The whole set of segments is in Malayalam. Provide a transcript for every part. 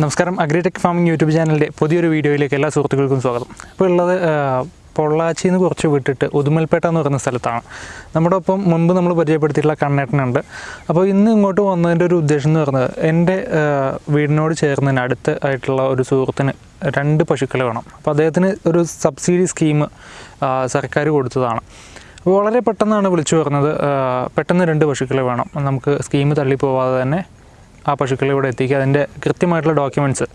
നമസ്കാരം. അഗ്രിടെക് ഫാമിംഗ് യൂട്യൂബ് ചാനലിന്റെ പുതിയൊരു വീഡിയോയിലേക്ക് എല്ലാ സുഹൃത്തുക്കൾക്കും സ്വാഗതം. ഇപ്പോൾ ഉള്ളത് പൊള്ളാച്ചി നിന്ന് കുറച്ച് വിട്ടിട്ട് ഉദുമൽപേട്ട എന്ന് പറയുന്ന സ്ഥലത്താണ്. നമ്മുടെ ഒപ്പം മുൻപ് നമ്മൾ പരിചയപ്പെടുത്തിയിട്ടുള്ള കണ്ണേട്ടനുണ്ട്. അപ്പോൾ ഇന്ന് ഇങ്ങോട്ട് വന്നതിന്റെ ഒരു ഉദ്ദേശം എന്ന് പറയുന്നത് എന്റെ വീടിനോട് ചേർന്നതിന് അടുത്ത് ആയിട്ടുള്ള ഒരു സുഹൃത്തിന് രണ്ട് പശുക്കൾ വേണം. അപ്പോൾ അദ്ദേഹത്തിന് ഒരു സബ്സിഡി സ്കീം സർക്കാർ കൊടുത്തതാണ്. വളരെ പെട്ടെന്നാണ് വിളിച്ചു പറഞ്ഞത് പെട്ടെന്ന് രണ്ട് പശുക്കളെ വേണം. നമുക്ക് സ്കീം തള്ളിപ്പോവാതെ തന്നെ ആ പശുക്കളെ ഇവിടെ എത്തിക്കുക. അതിന്റെ കൃത്യമായിട്ടുള്ള ഡോക്യുമെന്റ്സ്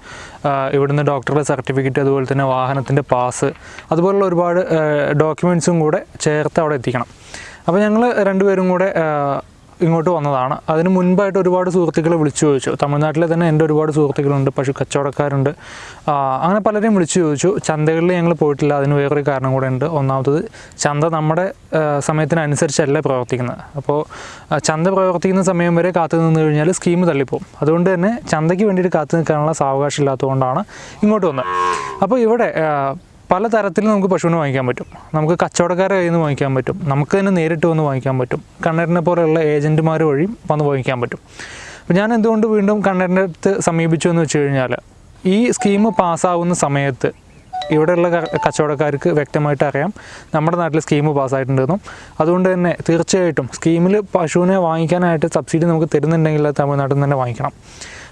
ഇവിടുന്ന് ഡോക്ടറുടെ സർട്ടിഫിക്കറ്റ് അതുപോലെ തന്നെ വാഹനത്തിന്റെ പാസ് അതുപോലുള്ള ഒരുപാട് ഡോക്യുമെന്റ്സും കൂടെ ചേർത്ത് അവിടെ എത്തിക്കണം. അപ്പോൾ ഞങ്ങൾ രണ്ടുപേരും കൂടെ ഇങ്ങോട്ട് വന്നതാണ്. അതിന് മുൻപായിട്ട് ഒരുപാട് സുഹൃത്തുക്കളെ വിളിച്ചു ചോദിച്ചു. തമിഴ്നാട്ടിലെ തന്നെ എന്റെ ഒരുപാട് സുഹൃത്തുക്കളുണ്ട് പശു കച്ചവടക്കാരുണ്ട്. അങ്ങനെ പലരെയും വിളിച്ചു ചോദിച്ചു. ചന്തകളിൽ ഞങ്ങൾ പോയിട്ടില്ല അതിന് വേറൊരു കാരണം കൂടെ ഉണ്ട്. ഒന്നാമത്തത് ചന്ത നമ്മുടെ സമയത്തിനനുസരിച്ചല്ല പ്രവർത്തിക്കുന്നത്. അപ്പോൾ ചന്ത പ്രവർത്തിക്കുന്ന സമയം വരെ കാത്തു നിന്ന് കഴിഞ്ഞാൽ സ്കീം തള്ളിപ്പോവും. അതുകൊണ്ട് തന്നെ ചന്തയ്ക്ക് വേണ്ടിയിട്ട് കാത്തു നിൽക്കാനുള്ള സാവകാശം ഇല്ലാത്തതുകൊണ്ടാണ് ഇങ്ങോട്ട് വന്നത്. അപ്പോൾ ഇവിടെ പല തരത്തിൽ നമുക്ക് പശുവിനെ വാങ്ങിക്കാൻ പറ്റും. നമുക്ക് കച്ചവടക്കാരെ കയ്യിൽ നിന്ന് വാങ്ങിക്കാൻ പറ്റും. നമുക്ക് തന്നെ നേരിട്ട് വന്ന് വാങ്ങിക്കാൻ പറ്റും. കണ്ണേറിനെ പോലെയുള്ള ഏജന്റുമാർ വഴിയും വന്ന് വാങ്ങിക്കാൻ പറ്റും. അപ്പോൾ ഞാൻ എന്തുകൊണ്ട് വീണ്ടും കണ്ണേറിന്റെ അടുത്ത് സമീപിച്ചു എന്ന് വെച്ച് കഴിഞ്ഞാൽ ഈ സ്കീം പാസ്സാവുന്ന സമയത്ത് ഇവിടെയുള്ള കച്ചവടക്കാർക്ക് വ്യക്തമായിട്ട് അറിയാം നമ്മുടെ നാട്ടിൽ സ്കീം പാസ്സായിട്ടുണ്ടെന്നും അതുകൊണ്ട് തന്നെ തീർച്ചയായിട്ടും സ്കീമിൽ പശുവിനെ വാങ്ങിക്കാനായിട്ട് സബ്സിഡി നമുക്ക് തരുന്നുണ്ടെങ്കിൽ തമിഴ്നാട്ടിൽ നിന്ന് തന്നെ വാങ്ങിക്കണം.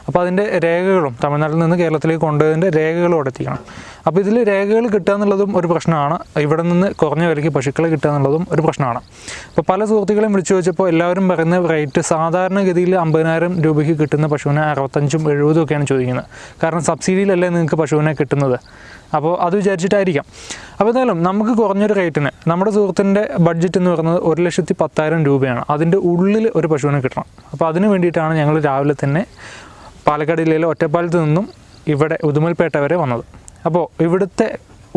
അപ്പോൾ അതിന്റെ രേഖകളും തമിഴ്നാട്ടിൽ നിന്ന് കേരളത്തിലേക്ക് കൊണ്ടുപോയതിന്റെ രേഖകളും അവിടെ എത്തിക്കണം. അപ്പോൾ ഇതിൽ രേഖകൾ കിട്ടുക എന്നുള്ളതും ഒരു പ്രശ്നമാണ്. ഇവിടെ നിന്ന് കുറഞ്ഞ വിലയ്ക്ക് പശുക്കളെ കിട്ടുക എന്നുള്ളതും ഒരു പ്രശ്നമാണ്. അപ്പോൾ പല സുഹൃത്തുക്കളെയും വിളിച്ചു ചോദിച്ചപ്പോൾ എല്ലാവരും പറയുന്ന റേറ്റ് സാധാരണഗതിയിൽ അമ്പതിനായിരം രൂപയ്ക്ക് കിട്ടുന്ന പശുവിനെ അറുപത്തഞ്ചും എഴുപതും ഒക്കെയാണ് ചോദിക്കുന്നത്. കാരണം സബ്സിഡിയിലല്ലേ നിങ്ങൾക്ക് പശുവിനെ കിട്ടുന്നത്. അപ്പോൾ അത് വിചാരിച്ചിട്ടായിരിക്കാം. അപ്പോൾ എന്തായാലും നമുക്ക് കുറഞ്ഞൊരു റേറ്റിന് നമ്മുടെ സുഹൃത്തിന്റെ ബഡ്ജറ്റ് എന്ന് പറയുന്നത് ഒരു ലക്ഷത്തി പത്തായിരം രൂപയാണ്. അതിന്റെ ഉള്ളിൽ ഒരു പശുവിനെ കിട്ടണം. അപ്പോൾ അതിന് വേണ്ടിയിട്ടാണ് ഞങ്ങൾ രാവിലെ തന്നെ പാലക്കാട് ജില്ലയിലെ ഒറ്റപ്പാലത്ത് നിന്നും ഇവിടെ ഉദുമൽപേട്ട വരെ വന്നത്. അപ്പോൾ ഇവിടുത്തെ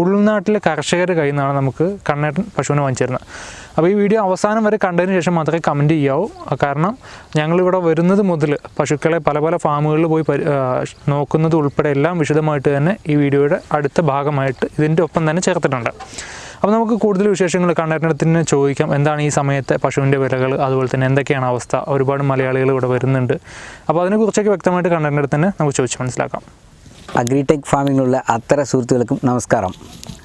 ഉൾനാട്ടിലെ കർഷകരുടെ കയ്യിൽ നിന്നാണ് നമുക്ക് കണ്ണേട്ടൻ പശുവിനെ വാങ്ങിച്ചിരുന്നത്. അപ്പോൾ ഈ വീഡിയോ അവസാനം വരെ കണ്ടതിന് ശേഷം മാത്രമേ കമന്റ് ചെയ്യാവൂ. കാരണം ഞങ്ങളിവിടെ വരുന്നത് മുതൽ പശുക്കളെ പല പല ഫാമുകളിൽ പോയി നോക്കുന്നത് ഉൾപ്പെടെ എല്ലാം വിശദമായിട്ട് തന്നെ ഈ വീഡിയോയുടെ അടുത്ത ഭാഗമായിട്ട് ഇതിന്റെ ഒപ്പം തന്നെ ചേർത്തിട്ടുണ്ട്. അപ്പോൾ നമുക്ക് കൂടുതൽ വിശേഷങ്ങൾ കണ്ണേട്ടത്തിന് ചോദിക്കാം. എന്താണ് ഈ സമയത്തെ പശുവിന്റെ വിലകൾ? അതുപോലെ തന്നെ എന്തൊക്കെയാണ് അവസ്ഥ? ഒരുപാട് മലയാളികൾ ഇവിടെ വരുന്നുണ്ട്. അപ്പോൾ അതിനെക്കുറിച്ചൊക്കെ വ്യക്തമായിട്ട് കണ്ണേട്ടന്റെ നമുക്ക് ചോദിച്ച് മനസ്സിലാക്കാം. അഗ്രിടെക് ഫാമിങ്ങിലുള്ള അത്തര സുഹൃത്തുക്കൾക്കും നമസ്കാരം.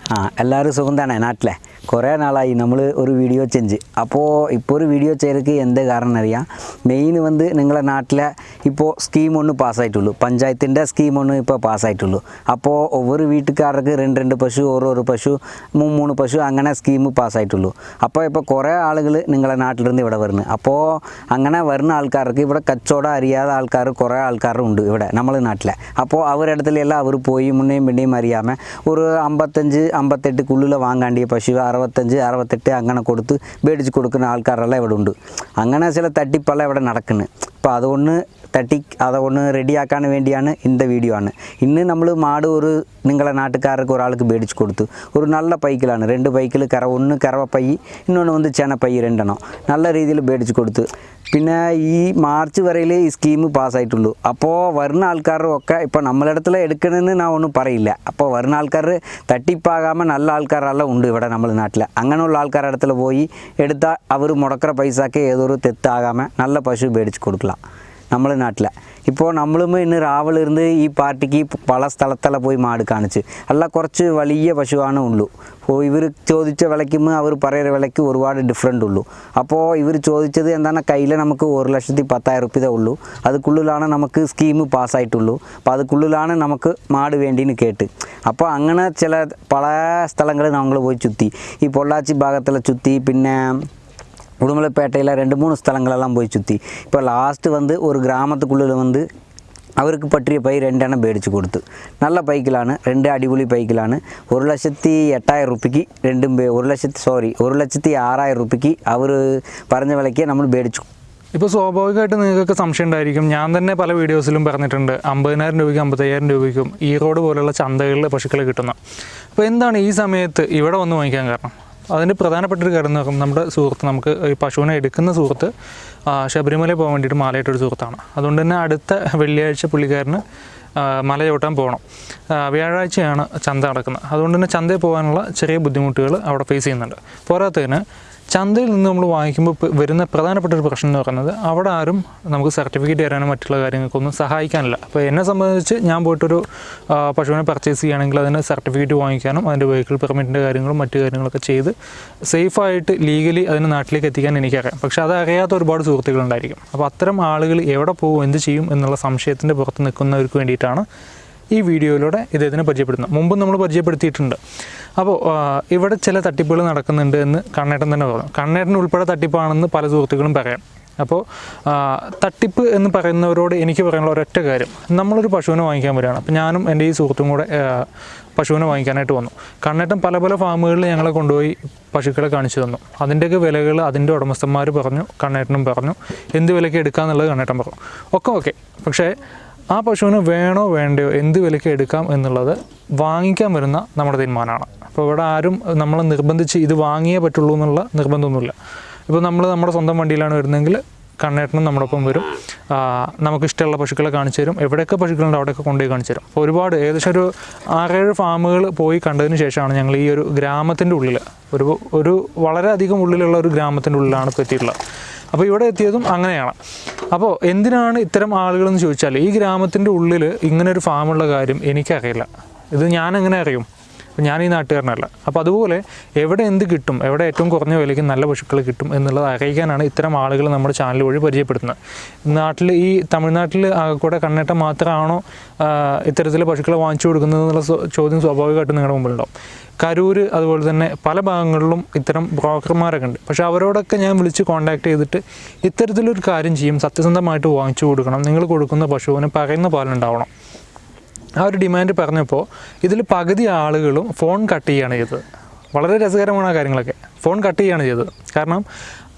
ആ എല്ലാവരും സുഖം തന്നെ നാട്ടിലെ കുറേ നാളായി നമ്മൾ ഒരു വീഡിയോ ചെഞ്ച് അപ്പോൾ ഇപ്പോൾ ഒരു വീഡിയോ ചെയ്യലക്ക് എന്ത് കാരണം അറിയാം മെയിൻ വന്ന് നിങ്ങളെ നാട്ടിലെ ഇപ്പോൾ സ്കീം ഒന്ന് പാസ്സായിട്ടുള്ളൂ പഞ്ചായത്തിൻ്റെ സ്കീം ഒന്ന് ഇപ്പോൾ പാസ്സായിട്ടുള്ളൂ അപ്പോൾ ഒവ്വൊരു വീട്ടുകാർക്ക് രണ്ട് രണ്ട് പശു ഓരോരോ പശു മൂന്ന് മൂന്ന് പശു അങ്ങനെ സ്കീം പാസ്സായിട്ടുള്ളൂ അപ്പോൾ ഇപ്പോൾ കുറേ ആളുകൾ നിങ്ങളെ നാട്ടിലിരുന്ന് ഇവിടെ വരുന്നു അപ്പോൾ അങ്ങനെ വരുന്ന ആൾക്കാർക്ക് ഇവിടെ കച്ചവടം അറിയാത്ത ആൾക്കാർ കുറേ ആൾക്കാരുണ്ട് ഇവിടെ നമ്മളെ നാട്ടിലെ അപ്പോൾ അവരുടെ ഇടത്തിലെല്ലാം അവർ പോയി മുന്നേയും പിന്നെയും അറിയാമേ ഒരു അമ്പത്തഞ്ച് അമ്പത്തെട്ടുക്കുള്ളിൽ വാങ്ങാണ്ടിയ പശു അറുപത്തഞ്ച് അറുപത്തെട്ട് അങ്ങനെ കൊടുത്ത് മേടിച്ച് കൊടുക്കുന്ന ആൾക്കാരെല്ലാം ഇവിടെ ഉണ്ട്. അങ്ങനെ ചില തട്ടിപ്പെല്ലാം ഇവിടെ നടക്കുന്നത് അപ്പോൾ അതുകൊണ്ട് തട്ടി അതൊന്ന് റെഡിയാക്കാൻ വേണ്ടിയാണ് ഇന്ന വീഡിയോ ആണ് ഇന്ന് നമ്മൾ മാട് ഒരു നിങ്ങളെ നാട്ടുകാർക്ക് ഒരാൾക്ക് മേടിച്ചു കൊടുത്തു ഒരു നല്ല പൈക്കിലാണ് രണ്ട് പൈക്കിൽ കറ ഒന്ന് കറവ പൈ ഇന്നൊന്ന് വന്ന് ചെന പൈ രണ്ടെണ്ണം നല്ല രീതിയിൽ മേടിച്ചു കൊടുത്തു പിന്നെ ഈ മാർച്ച് വരയിൽ ഈ സ്കീം പാസ്സായിട്ടുള്ളൂ അപ്പോൾ വരുന്ന ആൾക്കാരും ഒക്കെ ഇപ്പോൾ നമ്മളിടത്തിൽ എടുക്കണമെന്ന് ഞാൻ ഒന്നും പറയില്ല അപ്പോൾ വരുന്ന ആൾക്കാർ തട്ടിപ്പാകാമ നല്ല ആൾക്കാരെല്ലാം ഉണ്ട് ഇവിടെ നമ്മൾ നാട്ടിൽ അങ്ങനെയുള്ള ആൾക്കാരുടെ இடத்துல போய் எடுத்தால் அவர் முடக்கிற பைசாக்கே ஏதோ ஒரு தெத்தாகாமல் நல்ல பசு மேடிச்சு கொடுக்கலாம் നമ്മളെ നാട്ടിൽ ഇപ്പോൾ നമ്മളും ഇന്ന് രാവിലിരുന്ന് ഈ പാർട്ടിക്ക് പല സ്ഥലത്തെല്ലാം പോയി മാട് കാണിച്ച്. അല്ല കുറച്ച് വലിയ പശുവാണ് ഉള്ളൂ. അപ്പോൾ ഇവർ ചോദിച്ച വിലയ്ക്കും അവർ പറയുന്ന വിലയ്ക്ക് ഒരുപാട് ഡിഫറെന്റ് ഉള്ളൂ. അപ്പോൾ ഇവർ ചോദിച്ചത് എന്താണ് കയ്യിൽ നമുക്ക് ഒരു ലക്ഷത്തി പത്തായിരം റുപ്യ ഉള്ളൂ. അതുക്കുള്ളിലാണ് നമുക്ക് സ്കീം പാസ്സായിട്ടുള്ളൂ. അപ്പോൾ അതുക്കുള്ളിലാണ് നമുക്ക് മാട് വേണ്ടിന്ന് കേട്ട്. അപ്പോൾ അങ്ങനെ ചില പല സ്ഥലങ്ങളിൽ നമ്മൾ പോയി ചുറ്റി ഈ പൊള്ളാച്ചി ഭാഗത്തിലെ ചുറ്റി പിന്നെ உடுமலைப்பேட்டையில் ரெண்டு மூணு ஸ்தலங்களெல்லாம் போய் சுற்றி இப்போ லாஸ்ட்டு வந்து ஒரு கிராமத்துக்குள்ளே வந்து அவருக்கு பற்றிய பை ரெண்டெண்ணம் பேடிச்சு கொடுத்து நல்ல பைக்கிலான்னு ரெண்டு அடிபொலி பைக்கிலான்னு ஒரு லட்சத்தி எட்டாயிரம் ரூபாய்க்கு ரெண்டும் ஒரு லட்சத்தி சாரி ஒரு லட்சத்தி ஆறாயிரம் ரூபாய்க்கு அவர் പറഞ്ഞ വിലയ്ക്ക് നമ്മൾ മേടിച്ചു ഇപ്പോൾ സ്വാഭാവികമായിട്ട് നിങ്ങൾക്കൊക്കെ സംശയം ഉണ്ടായിരിക്കും ഞാൻ തന്നെ പല വീഡിയോസിലും പറഞ്ഞിട്ടുണ്ട് അമ്പതിനായിരം രൂപയ്ക്കും അമ്പത്തയ്യായിരം രൂപയ്ക്കും ഈറോഡ് പോലുള്ള ചന്തകളിൽ പശുക്കളെ കിട്ടുന്ന അപ്പോൾ എന്താണ് ഈ സമയത്ത് ഇവിടെ വന്ന് വാങ്ങിക്കാൻ കാരണം അതിന്റെ പ്രധാനപ്പെട്ട ഒരു കാര്യം എന്ന് പറയുമ്പോൾ നമ്മുടെ സുഹൃത്ത് നമുക്ക് ഈ പശുവിനെ എടുക്കുന്ന സുഹൃത്ത് ശബരിമല പോകാൻ വേണ്ടിയിട്ട് മാലയിട്ടൊരു സുഹൃത്താണ്. അതുകൊണ്ട് തന്നെ അടുത്ത വെള്ളിയാഴ്ച പുള്ളിക്കാരന് മല ചവിട്ടാൻ പോകണം. വ്യാഴാഴ്ചയാണ് ചന്ത നടക്കുന്നത്. അതുകൊണ്ട് തന്നെ ചന്തയിൽ പോകാനുള്ള ചെറിയ ബുദ്ധിമുട്ടുകൾ അവിടെ ഫേസ് ചെയ്യുന്നുണ്ട്. പോരാത്തതിന് ചന്തയിൽ നിന്ന് നമ്മൾ വാങ്ങിക്കുമ്പോൾ വരുന്ന പ്രധാനപ്പെട്ട ഒരു പ്രശ്നം എന്ന് പറയുന്നത് അവിടെ ആരും നമുക്ക് സർട്ടിഫിക്കറ്റ് തരാനോ മറ്റുള്ള കാര്യങ്ങൾക്കൊന്നും സഹായിക്കാനില്ല. അപ്പോൾ എന്നെ സംബന്ധിച്ച് ഞാൻ പോയിട്ടൊരു പശുവിനെ പർച്ചേസ് ചെയ്യുകയാണെങ്കിൽ അതിന് സർട്ടിഫിക്കറ്റ് വാങ്ങിക്കാനും അതിന്റെ വെഹിക്കിൾ പെർമിറ്റിന്റെ കാര്യങ്ങളും മറ്റു കാര്യങ്ങളൊക്കെ ചെയ്ത് സേഫായിട്ട് ലീഗലി അതിന് നാട്ടിലേക്ക് എത്തിക്കാൻ എനിക്കറിയാം. പക്ഷേ അത് അറിയാത്ത ഒരുപാട് സുഹൃത്തുക്കളുണ്ടായിരിക്കും. അപ്പോൾ അത്തരം ആളുകൾ എവിടെ പോകും എന്ത് ചെയ്യും എന്നുള്ള സംശയത്തിന്റെ പുറത്ത് നിൽക്കുന്നവർക്ക് വേണ്ടിയിട്ടാണ് ഈ വീഡിയോയിലൂടെ ഇദ്ദേഹത്തിനെ പരിചയപ്പെടുത്തുന്നത് മുമ്പ് നമ്മൾ പരിചയപ്പെടുത്തിയിട്ടുണ്ട്. അപ്പോൾ ഇവിടെ ചില തട്ടിപ്പുകൾ നടക്കുന്നുണ്ട് എന്ന് കണ്ണേട്ടൻ തന്നെ പറഞ്ഞു. കണ്ണേട്ടൻ ഉൾപ്പെടെ തട്ടിപ്പാണെന്ന് പല സുഹൃത്തുക്കളും പറയാം. അപ്പോൾ തട്ടിപ്പ് എന്ന് പറയുന്നവരോട് എനിക്ക് പറയാനുള്ള ഒരൊറ്റ കാര്യം. നമ്മളൊരു പശുവിനെ വാങ്ങിക്കാൻ വരികയാണ്. അപ്പോൾ ഞാനും എന്റെ ഈ സുഹൃത്തും കൂടെ പശുവിനെ വാങ്ങിക്കാനായിട്ട് വന്നു. കണ്ണേട്ടൻ പല പല ഫാമുകളിൽ ഞങ്ങളെ കൊണ്ടുപോയി പശുക്കളെ കാണിച്ചു തന്നു. അതിന്റെയൊക്കെ വിലകൾ അതിന്റെ ഉടമസ്ഥന്മാർ പറഞ്ഞു കണ്ണേട്ടനും പറഞ്ഞു. എന്ത് വിലയ്ക്ക് എടുക്കാമെന്നുള്ളത് കണ്ണേട്ടൻ പറഞ്ഞു. ഒക്കെ ഓക്കെ. പക്ഷേ ആ പശുവിന് വേണോ വേണ്ടയോ എന്ത് വിലയ്ക്ക് എടുക്കാം എന്നുള്ളത് വാങ്ങിക്കാൻ വരുന്ന നമ്മുടെ തീരുമാനമാണ്. അപ്പോൾ ഇവിടെ ആരും നമ്മളെ നിർബന്ധിച്ച് ഇത് വാങ്ങിയേ പറ്റുള്ളൂ എന്നുള്ള നിർബന്ധമൊന്നുമില്ല. ഇപ്പോൾ നമ്മൾ നമ്മുടെ സ്വന്തം വണ്ടിയിലാണ് വരുന്നതെങ്കിൽ കണ്ണേട്ടനും നമ്മുടെ വരും. നമുക്ക് ഇഷ്ടമുള്ള പശുക്കളെ കാണിച്ചു തരും. എവിടെയൊക്കെ പശുക്കളുണ്ട് അവിടെയൊക്കെ കൊണ്ടുപോയി കാണിച്ചു തരും. അപ്പോൾ ഒരുപാട് ഏകദേശം ഒരു ആറേഴ് ഫാമുകൾ പോയി കണ്ടതിന് ശേഷമാണ് ഞങ്ങൾ ഈ ഒരു ഗ്രാമത്തിന്റെ ഉള്ളിൽ ഒരു ഒരു വളരെയധികം ഉള്ളിലുള്ള ഒരു ഗ്രാമത്തിന്റെ ഉള്ളിലാണ് ഇപ്പോൾ എത്തിയിട്ടുള്ളത്. അപ്പോൾ ഇവിടെ എത്തിയതും അങ്ങനെയാണ്. അപ്പോൾ എന്തിനാണ് ഇത്തരം ആളുകളെന്ന് ചോദിച്ചാൽ ഈ ഗ്രാമത്തിന്റെ ഉള്ളിൽ ഇങ്ങനെ ഒരു ഫാമുള്ള കാര്യം എനിക്കറിയില്ല. ഇത് ഞാൻ എങ്ങനെ അറിയും? അപ്പോൾ ഞാൻ ഈ നാട്ടുകാരനല്ല. അപ്പോൾ അതുപോലെ എവിടെ എന്ത് കിട്ടും എവിടെ ഏറ്റവും കുറഞ്ഞ വിലയ്ക്ക് നല്ല പശുക്കൾ കിട്ടും എന്നുള്ളത് അറിയിക്കാനാണ് ഇത്തരം ആളുകൾ നമ്മുടെ ചാനൽ വഴി പരിചയപ്പെടുത്തുന്നത്. നാട്ടിൽ ഈ തമിഴ്നാട്ടിൽ കൂടെ കണ്ണേട്ടം മാത്രമാണോ ഇത്തരത്തിൽ പശുക്കളെ വാങ്ങിച്ചു കൊടുക്കുന്നത് എന്നുള്ള ചോദ്യം സ്വാഭാവികമായിട്ടും നിങ്ങളുടെ മുമ്പിലുണ്ടാവും. കരൂർ അതുപോലെ തന്നെ പല ഭാഗങ്ങളിലും ഇത്തരം ബ്രോക്കർമാരൊക്കെ ഉണ്ട്. പക്ഷേ അവരോടൊക്കെ ഞാൻ വിളിച്ച് കോൺടാക്ട് ചെയ്തിട്ട് ഇത്തരത്തിലൊരു കാര്യം ചെയ്യും സത്യസന്ധമായിട്ട് വാങ്ങിച്ചു കൊടുക്കണം. നിങ്ങൾ കൊടുക്കുന്ന പശുവിന് പറയുന്ന പാലുണ്ടാവണം ആ ഒരു ഡിമാൻഡ് പറഞ്ഞപ്പോൾ ഇതിൽ പകുതി ആളുകളും ഫോൺ കട്ട് ചെയ്യുകയാണ് ചെയ്തത്. വളരെ രസകരമാണ് ആ കാര്യങ്ങളൊക്കെ. ഫോൺ കട്ട് ചെയ്യുകയാണ് ചെയ്തത്. കാരണം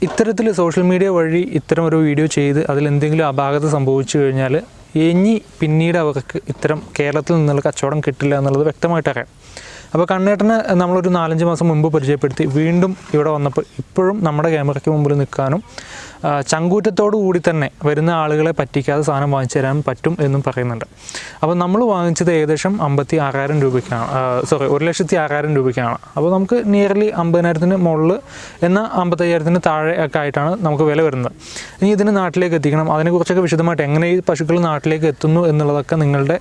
ഇത്തരത്തിൽ സോഷ്യൽ മീഡിയ വഴി ഇത്തരം ഒരു വീഡിയോ ചെയ്ത് അതിൽ എന്തെങ്കിലും അപാകത സംഭവിച്ചു കഴിഞ്ഞാൽ ഇനി പിന്നീട് അവർക്ക് ഇത്തരം കേരളത്തിൽ നിന്നുള്ള കച്ചവടം കിട്ടില്ല എന്നുള്ളത് വ്യക്തമായിട്ട് അറിയാം. അപ്പോൾ കണ്ണേട്ടനെ നമ്മളൊരു നാലഞ്ച് മാസം മുമ്പ് പരിചയപ്പെടുത്തി വീണ്ടും ഇവിടെ വന്നപ്പോൾ ഇപ്പോഴും നമ്മുടെ ക്യാമറയ്ക്ക് മുമ്പിൽ നിൽക്കാനും ചങ്കൂറ്റത്തോടു കൂടി തന്നെ വരുന്ന ആളുകളെ പറ്റിക്കാതെ സാധനം വാങ്ങിച്ചു തരാൻ പറ്റും എന്നും പറയുന്നുണ്ട്. അപ്പോൾ നമ്മൾ വാങ്ങിച്ചത് ഏകദേശം അമ്പത്തി ആറായിരം രൂപയ്ക്കാണ് സോറി ഒരു ലക്ഷത്തി ആറായിരം രൂപയ്ക്കാണ്. അപ്പോൾ നമുക്ക് നിയർലി അമ്പതിനായിരത്തിന് മുകളിൽ എന്നാൽ അമ്പത്തയ്യായിരത്തിന് താഴെ ഒക്കെ ആയിട്ടാണ് നമുക്ക് വില വരുന്നത്. ഇനി ഇതിന് നാട്ടിലേക്ക് എത്തിക്കണം. അതിനെക്കുറിച്ചൊക്കെ വിശദമായിട്ട് എങ്ങനെ ഈ പശുക്കൾ നാട്ടിലേക്ക് എത്തുന്നു എന്നുള്ളതൊക്കെ നിങ്ങളുടെ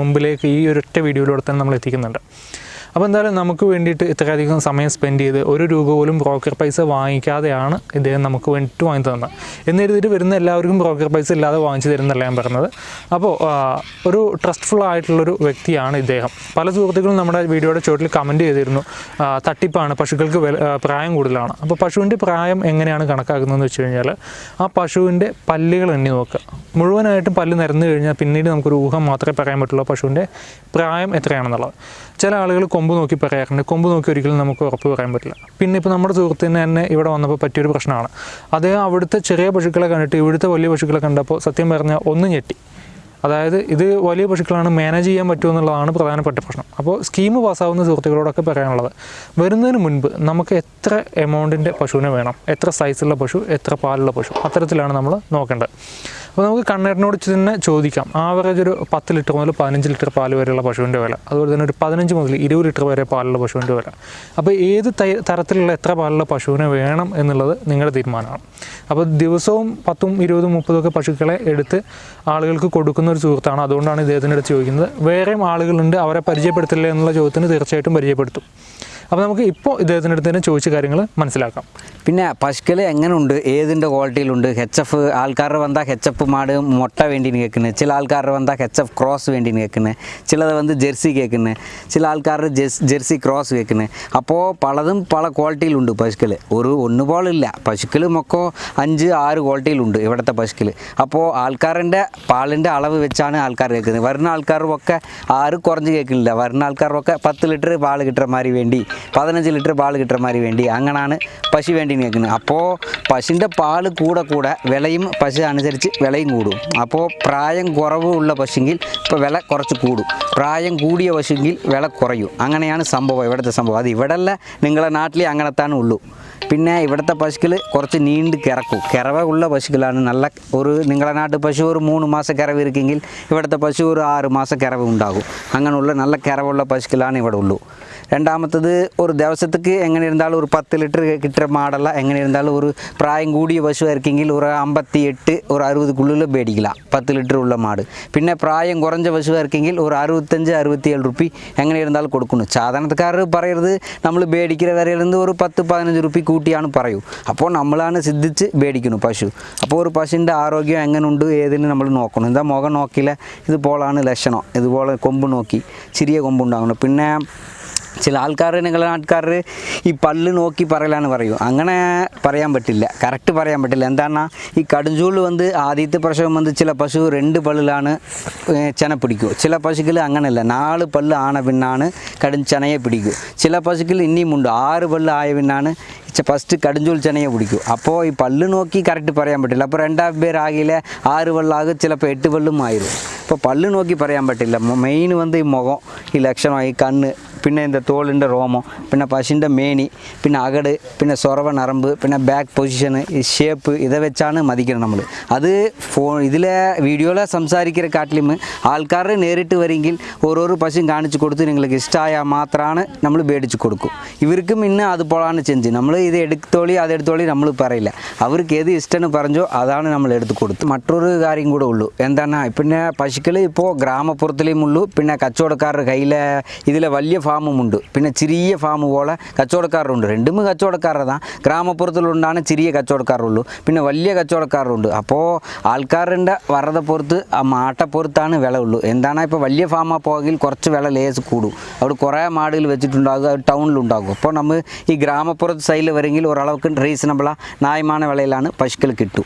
മുമ്പിലേക്ക് ഈ ഒരൊറ്റ വീഡിയോയിലൂടെ തന്നെ നമ്മൾ എത്തിക്കുന്നുണ്ട്. അപ്പോൾ എന്തായാലും നമുക്ക് വേണ്ടിയിട്ട് ഇത്രയധികം സമയം സ്പെൻഡ് ചെയ്ത് ഒരു രൂപ പോലും ബ്രോക്കർ പൈസ വാങ്ങിക്കാതെയാണ് ഇദ്ദേഹം നമുക്ക് വേണ്ടിയിട്ട് വാങ്ങി തന്നത്. എന്നിരുന്നിട്ട് വരുന്ന എല്ലാവർക്കും ബ്രോക്കർ പൈസ ഇല്ലാതെ വാങ്ങിച്ചു തരുന്നല്ല ഞാൻ പറഞ്ഞത്. അപ്പോൾ ഒരു ട്രസ്റ്റ്ഫുൾ ആയിട്ടുള്ളൊരു വ്യക്തിയാണ് ഇദ്ദേഹം. പല സുഹൃത്തുക്കളും നമ്മുടെ വീഡിയോയുടെ ചുവട്ടിൽ കമന്റ് ചെയ്തിരുന്നു. തട്ടിപ്പാണ് പശുക്കൾക്ക് പ്രായം കൂടുതലാണ്. അപ്പോൾ പശുവിന്റെ പ്രായം എങ്ങനെയാണ് കണക്കാക്കുന്നതെന്ന് വെച്ച് കഴിഞ്ഞാൽ ആ പശുവിന്റെ പല്ലുകൾ എണ്ണി നോക്കുക. മുഴുവനായിട്ടും പല്ല് നിരന്നു കഴിഞ്ഞാൽ പിന്നീട് നമുക്കൊരു ഊഹം മാത്രമേ പറയാൻ പറ്റുള്ളൂ പശുവിന്റെ പ്രായം എത്രയാണെന്നുള്ളത്. ചില ആളുകൾ കൊമ്പ് നോക്കി പറയാറുണ്ട്. കൊമ്പ് നോക്കി ഒരിക്കലും നമുക്ക് ഉറപ്പ് പറയാൻ പറ്റില്ല. പിന്നെ ഇപ്പോൾ നമ്മുടെ സുഹൃത്തിന് തന്നെ ഇവിടെ വന്നപ്പോൾ പറ്റിയൊരു പ്രശ്നമാണ്. അദ്ദേഹം അവിടുത്തെ ചെറിയ പശുക്കളെ കണ്ടിട്ട് ഇവിടുത്തെ വലിയ പശുക്കളെ കണ്ടപ്പോൾ സത്യം പറഞ്ഞാൽ ഒന്ന് ഞെട്ടി. അതായത് ഇത് വലിയ പശുക്കളാണ് മാനേജ് ചെയ്യാൻ പറ്റുമോ എന്നുള്ളതാണ് പ്രധാനപ്പെട്ട പ്രശ്നം. അപ്പോൾ സ്കീം പാസ്സാവുന്ന സുഹൃത്തുക്കളോടൊക്കെ പറയാനുള്ളത് വരുന്നതിന് മുൻപ് നമുക്ക് എത്ര എമൗണ്ടിന്റെ പശുവിനെ വേണം? എത്ര സൈസുള്ള പശു? എത്ര പാലുള്ള പശു? അത്തരത്തിലാണ് നമ്മൾ നോക്കേണ്ടത്. അപ്പോൾ നമുക്ക് കണ്ണേറിനോട് തന്നെ ചോദിക്കാം. ആവറേജ് ഒരു പത്ത് ലിറ്റർ മുതൽ പതിനഞ്ച് ലിറ്റർ പാൽ വരെയുള്ള പശുവിന്റെ വില. അതുപോലെ തന്നെ ഒരു പതിനഞ്ച് മുതൽ ഇരുപത് ലിറ്റർ വരെ പാലുള്ള പശുവിന്റെ വില. അപ്പോൾ ഏത് തരത്തിലുള്ള എത്ര പാലുള്ള പശുവിനെ വേണം എന്നുള്ളത് നിങ്ങളുടെ തീരുമാനമാണ്. അപ്പോൾ ദിവസവും പത്തും ഇരുപതും മുപ്പതും ഒക്കെ പശുക്കളെ എടുത്ത് ആളുകൾക്ക് കൊടുക്കുന്ന ഒരു സുഹൃത്താണ്. അതുകൊണ്ടാണ് ഇദ്ദേഹത്തിന്റെ അടുത്ത് ചോദിക്കുന്നത്. വേറെയും ആളുകളുണ്ട് അവരെ പരിചയപ്പെടുത്തില്ല എന്നുള്ള ചോദ്യത്തിന് തീർച്ചയായിട്ടും പരിചയപ്പെടുത്തും. അപ്പോൾ നമുക്ക് ഇപ്പോൾ ഇദ്ദേഹത്തിന്റെ അടുത്ത് തന്നെ ചോദിച്ച കാര്യങ്ങൾ മനസ്സിലാക്കാം. പിന്നെ പശുക്കൾ എങ്ങനെയുണ്ട് ഏതിന്റെ ക്വാളിറ്റിയിലുണ്ട്? ഹെച്ച് എഫ് ആൾക്കാരുടെ വന്നാൽ ഹെച്ച് എഫ് മാട് മുട്ട വേണ്ടി കേൾക്കുന്നത് ചില ആൾക്കാരുടെ വന്നാൽ ഹെച്ച് എഫ് ക്രോസ് വേണ്ടി കേൾക്കുന്നത് ചിലത് വന്ന് ജെർസി കേൾക്കുന്നത് ചില ആൾക്കാരുടെ ജെർസി ക്രോസ് കേൾക്കുന്നത് അപ്പോൾ പലതും പല ക്വാളിറ്റിയിലുണ്ട് പശുക്കൾ ഒരു ഒന്ന് പോലില്ല പശുക്കൾ മൊക്കോ അഞ്ച് ആറ് ക്വാളിറ്റിയിലുണ്ട് ഇവിടുത്തെ പശുക്കൾ അപ്പോൾ ആൾക്കാരുടെ പാലിന്റെ അളവ് വെച്ചാണ് ആൾക്കാർ കേൾക്കുന്നത് വരുന്ന ആൾക്കാർക്കൊക്കെ ആറ് കുറഞ്ഞ് കേൾക്കുന്നില്ല വരുന്ന ആൾക്കാർക്കൊക്കെ പത്ത് ലിറ്റർ പാൽ കിട്ടുന്ന മാതിരി വേണ്ടി പതിനഞ്ച് ലിറ്റർ പാൽ കിട്ടുന്ന മാതിരി വേണ്ടി അങ്ങനെയാണ് പശു വേണ്ടി നിൽക്കുന്നത്. അപ്പോൾ പശുവിന്റെ പാൽ കൂടെ കൂടെ വിലയും പശു അനുസരിച്ച് വിലയും കൂടും. അപ്പോൾ പ്രായം കുറവ് ഉള്ള പശുങ്കിൽ ഇപ്പോൾ വില കുറച്ച് കൂടും. പ്രായം കൂടിയ പശുങ്കിൽ വില കുറയും. അങ്ങനെയാണ് സംഭവം ഇവിടുത്തെ സംഭവം. അത് ഇവിടെയല്ല നിങ്ങളെ നാട്ടിൽ അങ്ങനത്താണ് ഉള്ളൂ പിന്നെ ഇവിടുത്തെ പശുക്കൾ കുറച്ച് നീണ്ട് കിറക്കും കിറവ ഉള്ള പശുക്കളാണ് നല്ല ഒരു നിങ്ങളെ നാട്ട് പശു ഒരു മൂന്ന് മാസം കിറവ് ഇരിക്കെങ്കിൽ ഇവിടുത്തെ പശു ഒരു ആറ് മാസം കിറവ് ഉണ്ടാകും. അങ്ങനെയുള്ള നല്ല കിറവുള്ള പശുക്കളാണ് ഇവിടെ ഉള്ളൂ. രണ്ടാമത്തത് ഒരു ദിവസത്തേക്ക് എങ്ങനെ இருந்தாலும் ஒரு பத்து லிட்டர் கிட்டுற மாடெல்லாம் எங்கே இருந்தாலும் ஒரு பிராயம் கூடிய பசுவாக இருக்கீங்க ஒரு ஐம்பத்தி எட்டு ஒரு அறுபதுக்குள்ளே பேடிக்கலாம் பத்து லிட்டர் உள்ள மாடு பின்ன பிராயம் குறைஞ்ச பசுவாக இருக்கீங்க ஒரு அறுபத்தஞ்சு அறுபத்தி ஏழு ருபி எங்கே இருந்தாலும் கொடுக்கணும் சாதாரணத்துக்காரர் பறையிறது நம்மளும் பேடிக்கிற வரையிலேருந்து ஒரு பத்து பதினஞ்சு ருபி കൂട്ടിയാണ് പറയൂ. അപ്പോൾ നമ്മളാണ് സിദ്ധിച്ച് മേടിക്കുന്നു പശു. അപ്പോൾ ഒരു പശുവിന്റെ ആരോഗ്യം എങ്ങനെയുണ്ട് ഏതിന് നമ്മൾ നോക്കണം. എന്താ മുഖം നോക്കിയില്ല? ഇതുപോലാണ് ലക്ഷണം. ഇതുപോലെ കൊമ്പ് നോക്കി ചെറിയ കൊമ്പുണ്ടാകണം പിന്നെ ചില ആൾക്കാർ നിങ്ങളുടെ ആൾക്കാർ ഈ പല്ല് നോക്കി പറയലാണ് പറയൂ. അങ്ങനെ പറയാൻ പറ്റില്ല. കറക്റ്റ് പറയാൻ പറ്റില്ല. എന്താണ് ഈ കടുംചൂൾ വന്ന് ആദ്യത്തെ പ്രസവം വന്ന് ചില പശു രണ്ട് ഏർ ചെന പിടിക്കൂ ചില പശുക്കൾ അങ്ങനെയല്ല നാല് പല്ല് ആണ പിന്നാണ് കടും ചെനയെ പിടിക്കൂ ചില പശുക്കൾ ഇനിയും ഉണ്ട്. ആറ് പല്ല് ആയ പിന്നാണ് ഫസ്റ്റ് കടുഞ്ചോൽ ചെനയെ പിടിക്കും. അപ്പോൾ ഈ പല്ല് നോക്കി കറക്റ്റ് പറയാൻ പറ്റില്ല. അപ്പോൾ രണ്ടാം പേരാകിലെ ആറ് വെള്ളമാകും ചിലപ്പോൾ എട്ട് വെള്ളും ആയിരും അപ്പോൾ പല്ല് നോക്കി പറയാൻ പറ്റില്ല. മെയിൻ വന്ന് ഈ മുഖം ഈ ലക്ഷണം ഈ കണ്ണ് പിന്നെ എന്റെ തോളിന്റെ റോമം പിന്നെ പശുവിന്റെ മേനി പിന്നെ അകട് പിന്നെ സൊറവ നറമ്പ് പിന്നെ ബാക്ക് പൊസിഷന് ഈ ഷേപ്പ് ഇതെ വെച്ചാണ് മതിക്കണം നമ്മൾ അത് ഫോൺ ഇതിലെ വീഡിയോയിലെ സംസാരിക്കുന്ന കാട്ടിലും ആൾക്കാർ നേരിട്ട് വരെങ്കിൽ ഓരോരോ പശു കാണിച്ചു കൊടുത്ത് നിങ്ങൾക്ക് ഇഷ്ടമായാൽ മാത്രമാണ് നമ്മൾ മേടിച്ചു കൊടുക്കും. ഇവർക്കും ഇന്ന് അതുപോലാണ് ചെഞ്ച് നമ്മൾ ഇത് എടുത്തോളി അത് എടുത്തോളി നമ്മൾ പറയില്ല. അവർക്ക് ഏത് ഇഷ്ടമെന്ന് പറഞ്ഞോ അതാണ് നമ്മൾ എടുത്തു കൊടുത്തു. മറ്റൊരു കാര്യം കൂടെ ഉള്ളൂ. എന്താണ് പിന്നെ പശുക്കൾ ഇപ്പോൾ ഗ്രാമപ്പുറത്തിലേയും ഉള്ളൂ. പിന്നെ കച്ചവടക്കാരുടെ കയ്യിലെ ഇതിലെ വലിയ ഫാമും ഉണ്ട് പിന്നെ ചെറിയ ഫാം പോലെ കച്ചവടക്കാരുണ്ട്. രണ്ടും കച്ചവടക്കാരുടെ ഗ്രാമപ്പുറത്തിലുണ്ടാണ് ചെറിയ കച്ചവടക്കാരുള്ളൂ. പിന്നെ വലിയ കച്ചവടക്കാരുണ്ട്. അപ്പോൾ ആൾക്കാരുടെ വറത പുറത്ത് ആ മാട്ടപ്പുറത്താണ് വില ഉള്ളൂ. എന്താണ് ഇപ്പോൾ വലിയ ഫാമാ പോകിൽ കുറച്ച് വില ലേസ് കൂടും. അവിടെ കുറേ മാടുകൾ വെച്ചിട്ടുണ്ടാകും. അത് ടൗണിലുണ്ടാകും. അപ്പോൾ നമ്മൾ ഈ ഗ്രാമപ്പുറത്ത് സൈഡിൽ கடையில் வரீங்க ஓரளவுக்கு ரீசனபிளாக நியாயமான விலையிலான பசுக்கள் கிட்டும்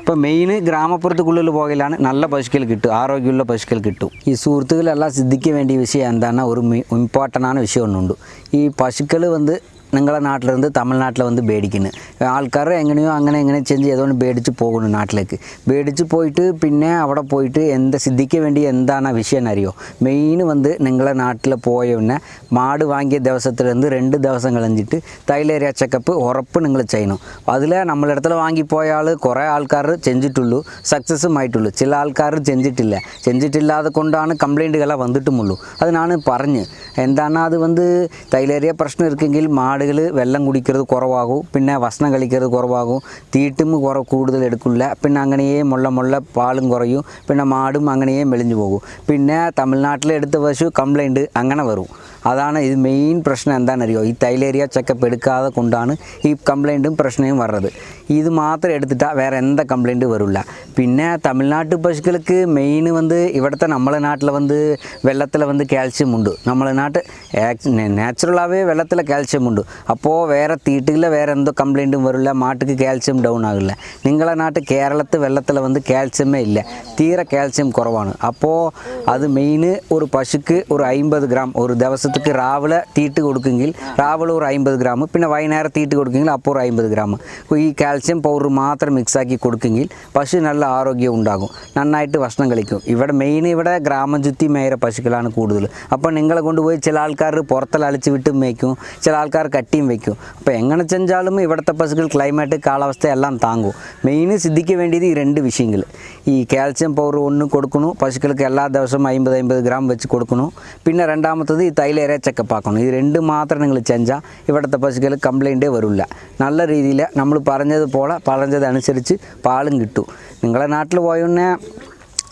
ഇപ്പോൾ മെയിൻ ഗ്രാമപ്പുറത്തുള്ളിൽ പോകലാണ് നല്ല പശുക്കൾ കിട്ടും ആരോഗ്യമുള്ള പശുക്കൾ കിട്ടും. ഈ സുഹൃത്തുക്കളെല്ലാം ശ്രദ്ധിക്കാൻ വേണ്ടിയ വിഷയം എന്താണ് ഒരു ഇമ്പോർട്ടന്റാണ് വിഷയം ഒന്നുണ്ട്. ഈ പശുക്കൾ വന്ന് നിങ്ങളെ നിന്ന് തമിഴ്നാട്ടിൽ വന്ന് പേടിക്കുന്നു. ആൾക്കാർ എങ്ങനെയോ അങ്ങനെ എങ്ങനെ ചെഞ്ച് ചെയ്തുകൊണ്ട് പേടിച്ച് പോകുന്നു നാട്ടിലേക്ക്. പേടിച്ച് പോയിട്ട് പിന്നെ അവിടെ പോയിട്ട് എന്താ സിദ്ധിക്ക് വേണ്ടി എന്താണ് വിഷയം അറിയോ മെയിൻ വന്ന് നിങ്ങളെ നാട്ടിൽ പോയ പിന്നെ മാട് വാങ്ങിയ ദിവസത്തിലിருந்து രണ്ട് ദിവസം കളഞ്ഞിട്ട് തൈലേരിയ ചെക്കപ്പ് ഉറപ്പ് നിങ്ങൾ ചെയ്യണം. അതിൽ നമ്മളിടത്തിൽ വാങ്ങിപ്പോയ ആൾ കുറേ ആൾക്കാർ ചെഞ്ചിട്ടുള്ളൂ സക്സസ്സും ആയിട്ടുള്ളൂ. ചില ആൾക്കാർ ചെഞ്ചിട്ടില്ല ചെഞ്ചിട്ടില്ലാതെ കൊണ്ടാണ് കംപ്ലൈന്റുകളെ വന്നിട്ടുമുള്ളൂ. അതിനാണ് പറഞ്ഞ്. എന്താണ് അത് വന്ന് തൈലേരിയ പ്രശ്നം ഇരിക്കെങ്കിൽ മാട് ആളുകൾ വെള്ളം കുടിക്കുന്നത് കുറവാകും പിന്നെ ഭക്ഷണം കളിക്കുന്നത് കുറവാകും തീട്ടും കുറ കൂടുതൽ എടുക്കില്ല പിന്നെ അങ്ങനെയേ മുള്ള മുള്ള പാലും കുറയും പിന്നെ മാടും അങ്ങനെയേ മെലിഞ്ഞു പോകും. പിന്നെ തമിഴ്നാട്ടിലെടുത്ത പശു കംപ്ലൈന്റ് അങ്ങനെ വരും. അതാണ് ഇത് മെയിൻ പ്രശ്നം എന്താണെന്നറിയോ? ഈ തൈലേരിയ ചെക്കപ്പ് എടുക്കാതെ കൊണ്ടാണ് ഈ കംപ്ലൈന്റും പ്രശ്നവും വരുന്നത് ഇത് മാത്രം എടുത്തിട്ടാൽ വേറെ എന്താ കംപ്ലൈന്റ് വരില്ല പിന്നെ തമിഴ്നാട്ട് പശുക്കൾക്ക് മെയിൻ വന്ന് ഇവിടുത്തെ നമ്മളെ നാട്ടിൽ വന്ന് വെള്ളത്തിൽ വന്ന് കാൽസ്യം ഉണ്ട് നമ്മളെ നാട്ട് നാച്ചുറലാകவே വെള്ളത്തിൽ കാൽസ്യം ഉണ്ട് അപ്പോൾ വേറെ തീട്ടില്ല വേറെ എന്തോ കംപ്ലൈന്റും വരില്ല മാട്ടുക്ക് കാൽസ്യം ഡൗൺ ആകില്ല നിങ്ങളെ നാട്ട് കേരളത്തിൽ വെള്ളത്തിൽ വന്ന് കാൽസ്യമേ ഇല്ല തീരെ കാൽസ്യം കുറവാണ് അപ്പോൾ അത് മെയിൻ ഒരു പശുക്ക് ഒരു അമ്പത് ഗ്രാം ഒരു ദിവസത്തേക്ക് രാവിലെ തീട്ട് കൊടുക്കുമെങ്കിൽ രാവിലെ ഒരു അമ്പത് ഗ്രാം പിന്നെ വൈകുന്നേരം തീട്ട് കൊടുക്കുമെങ്കിൽ അപ്പോൾ ഒരു അമ്പത് ഗ്രാം ഈ കാൽസ്യം പൗഡർ മാത്രം മിക്സാക്കി കൊടുക്കുമെങ്കിൽ പശു നല്ല ആരോഗ്യം ഉണ്ടാകും. നന്നായിട്ട് ഭക്ഷണം കളിക്കും ഇവിടെ മെയിൻ ഇവിടെ ഗ്രാമം ചുറ്റി മേയര പശുക്കളാണ് കൂടുതൽ. അപ്പോൾ നിങ്ങളെ കൊണ്ടുപോയി ചില ആൾക്കാർ പുറത്തലളിച്ച് വിട്ടും വയ്ക്കും ചില ആൾക്കാർ കട്ടിയും വയ്ക്കും അപ്പോൾ എങ്ങനെ ചെഞ്ചാലും ഇവിടുത്തെ പശുക്കൾ ക്ലൈമറ്റ് കാലാവസ്ഥ എല്ലാം താങ്ങും. മെയിൻ സിദ്ധിക്ക് വേണ്ടിയത് ഈ രണ്ട് വിഷയങ്ങൾ. ഈ കാൽസ്യം പൗഡർ ഒന്ന് കൊടുക്കണു പശുക്കൾക്ക് എല്ലാ ദിവസവും അമ്പത് അമ്പത് ഗ്രാം വെച്ച് കൊടുക്കണു പിന്നെ രണ്ടാമത്തത് ഈ തൈലേര ചെക്കപ്പ് ആക്കണം ഇത് രണ്ട് മാത്രം നിങ്ങൾ ചെഞ്ചാൽ ഇവിടുത്തെ പശുക്കൾ കംപ്ലൈന്റേ വരില്ല. നല്ല രീതിയിൽ നമ്മൾ പറഞ്ഞതുപോലെ പറഞ്ഞതനുസരിച്ച് പാലും കിട്ടും നിങ്ങളെ നാട്ടിൽ പോയൊന്നെ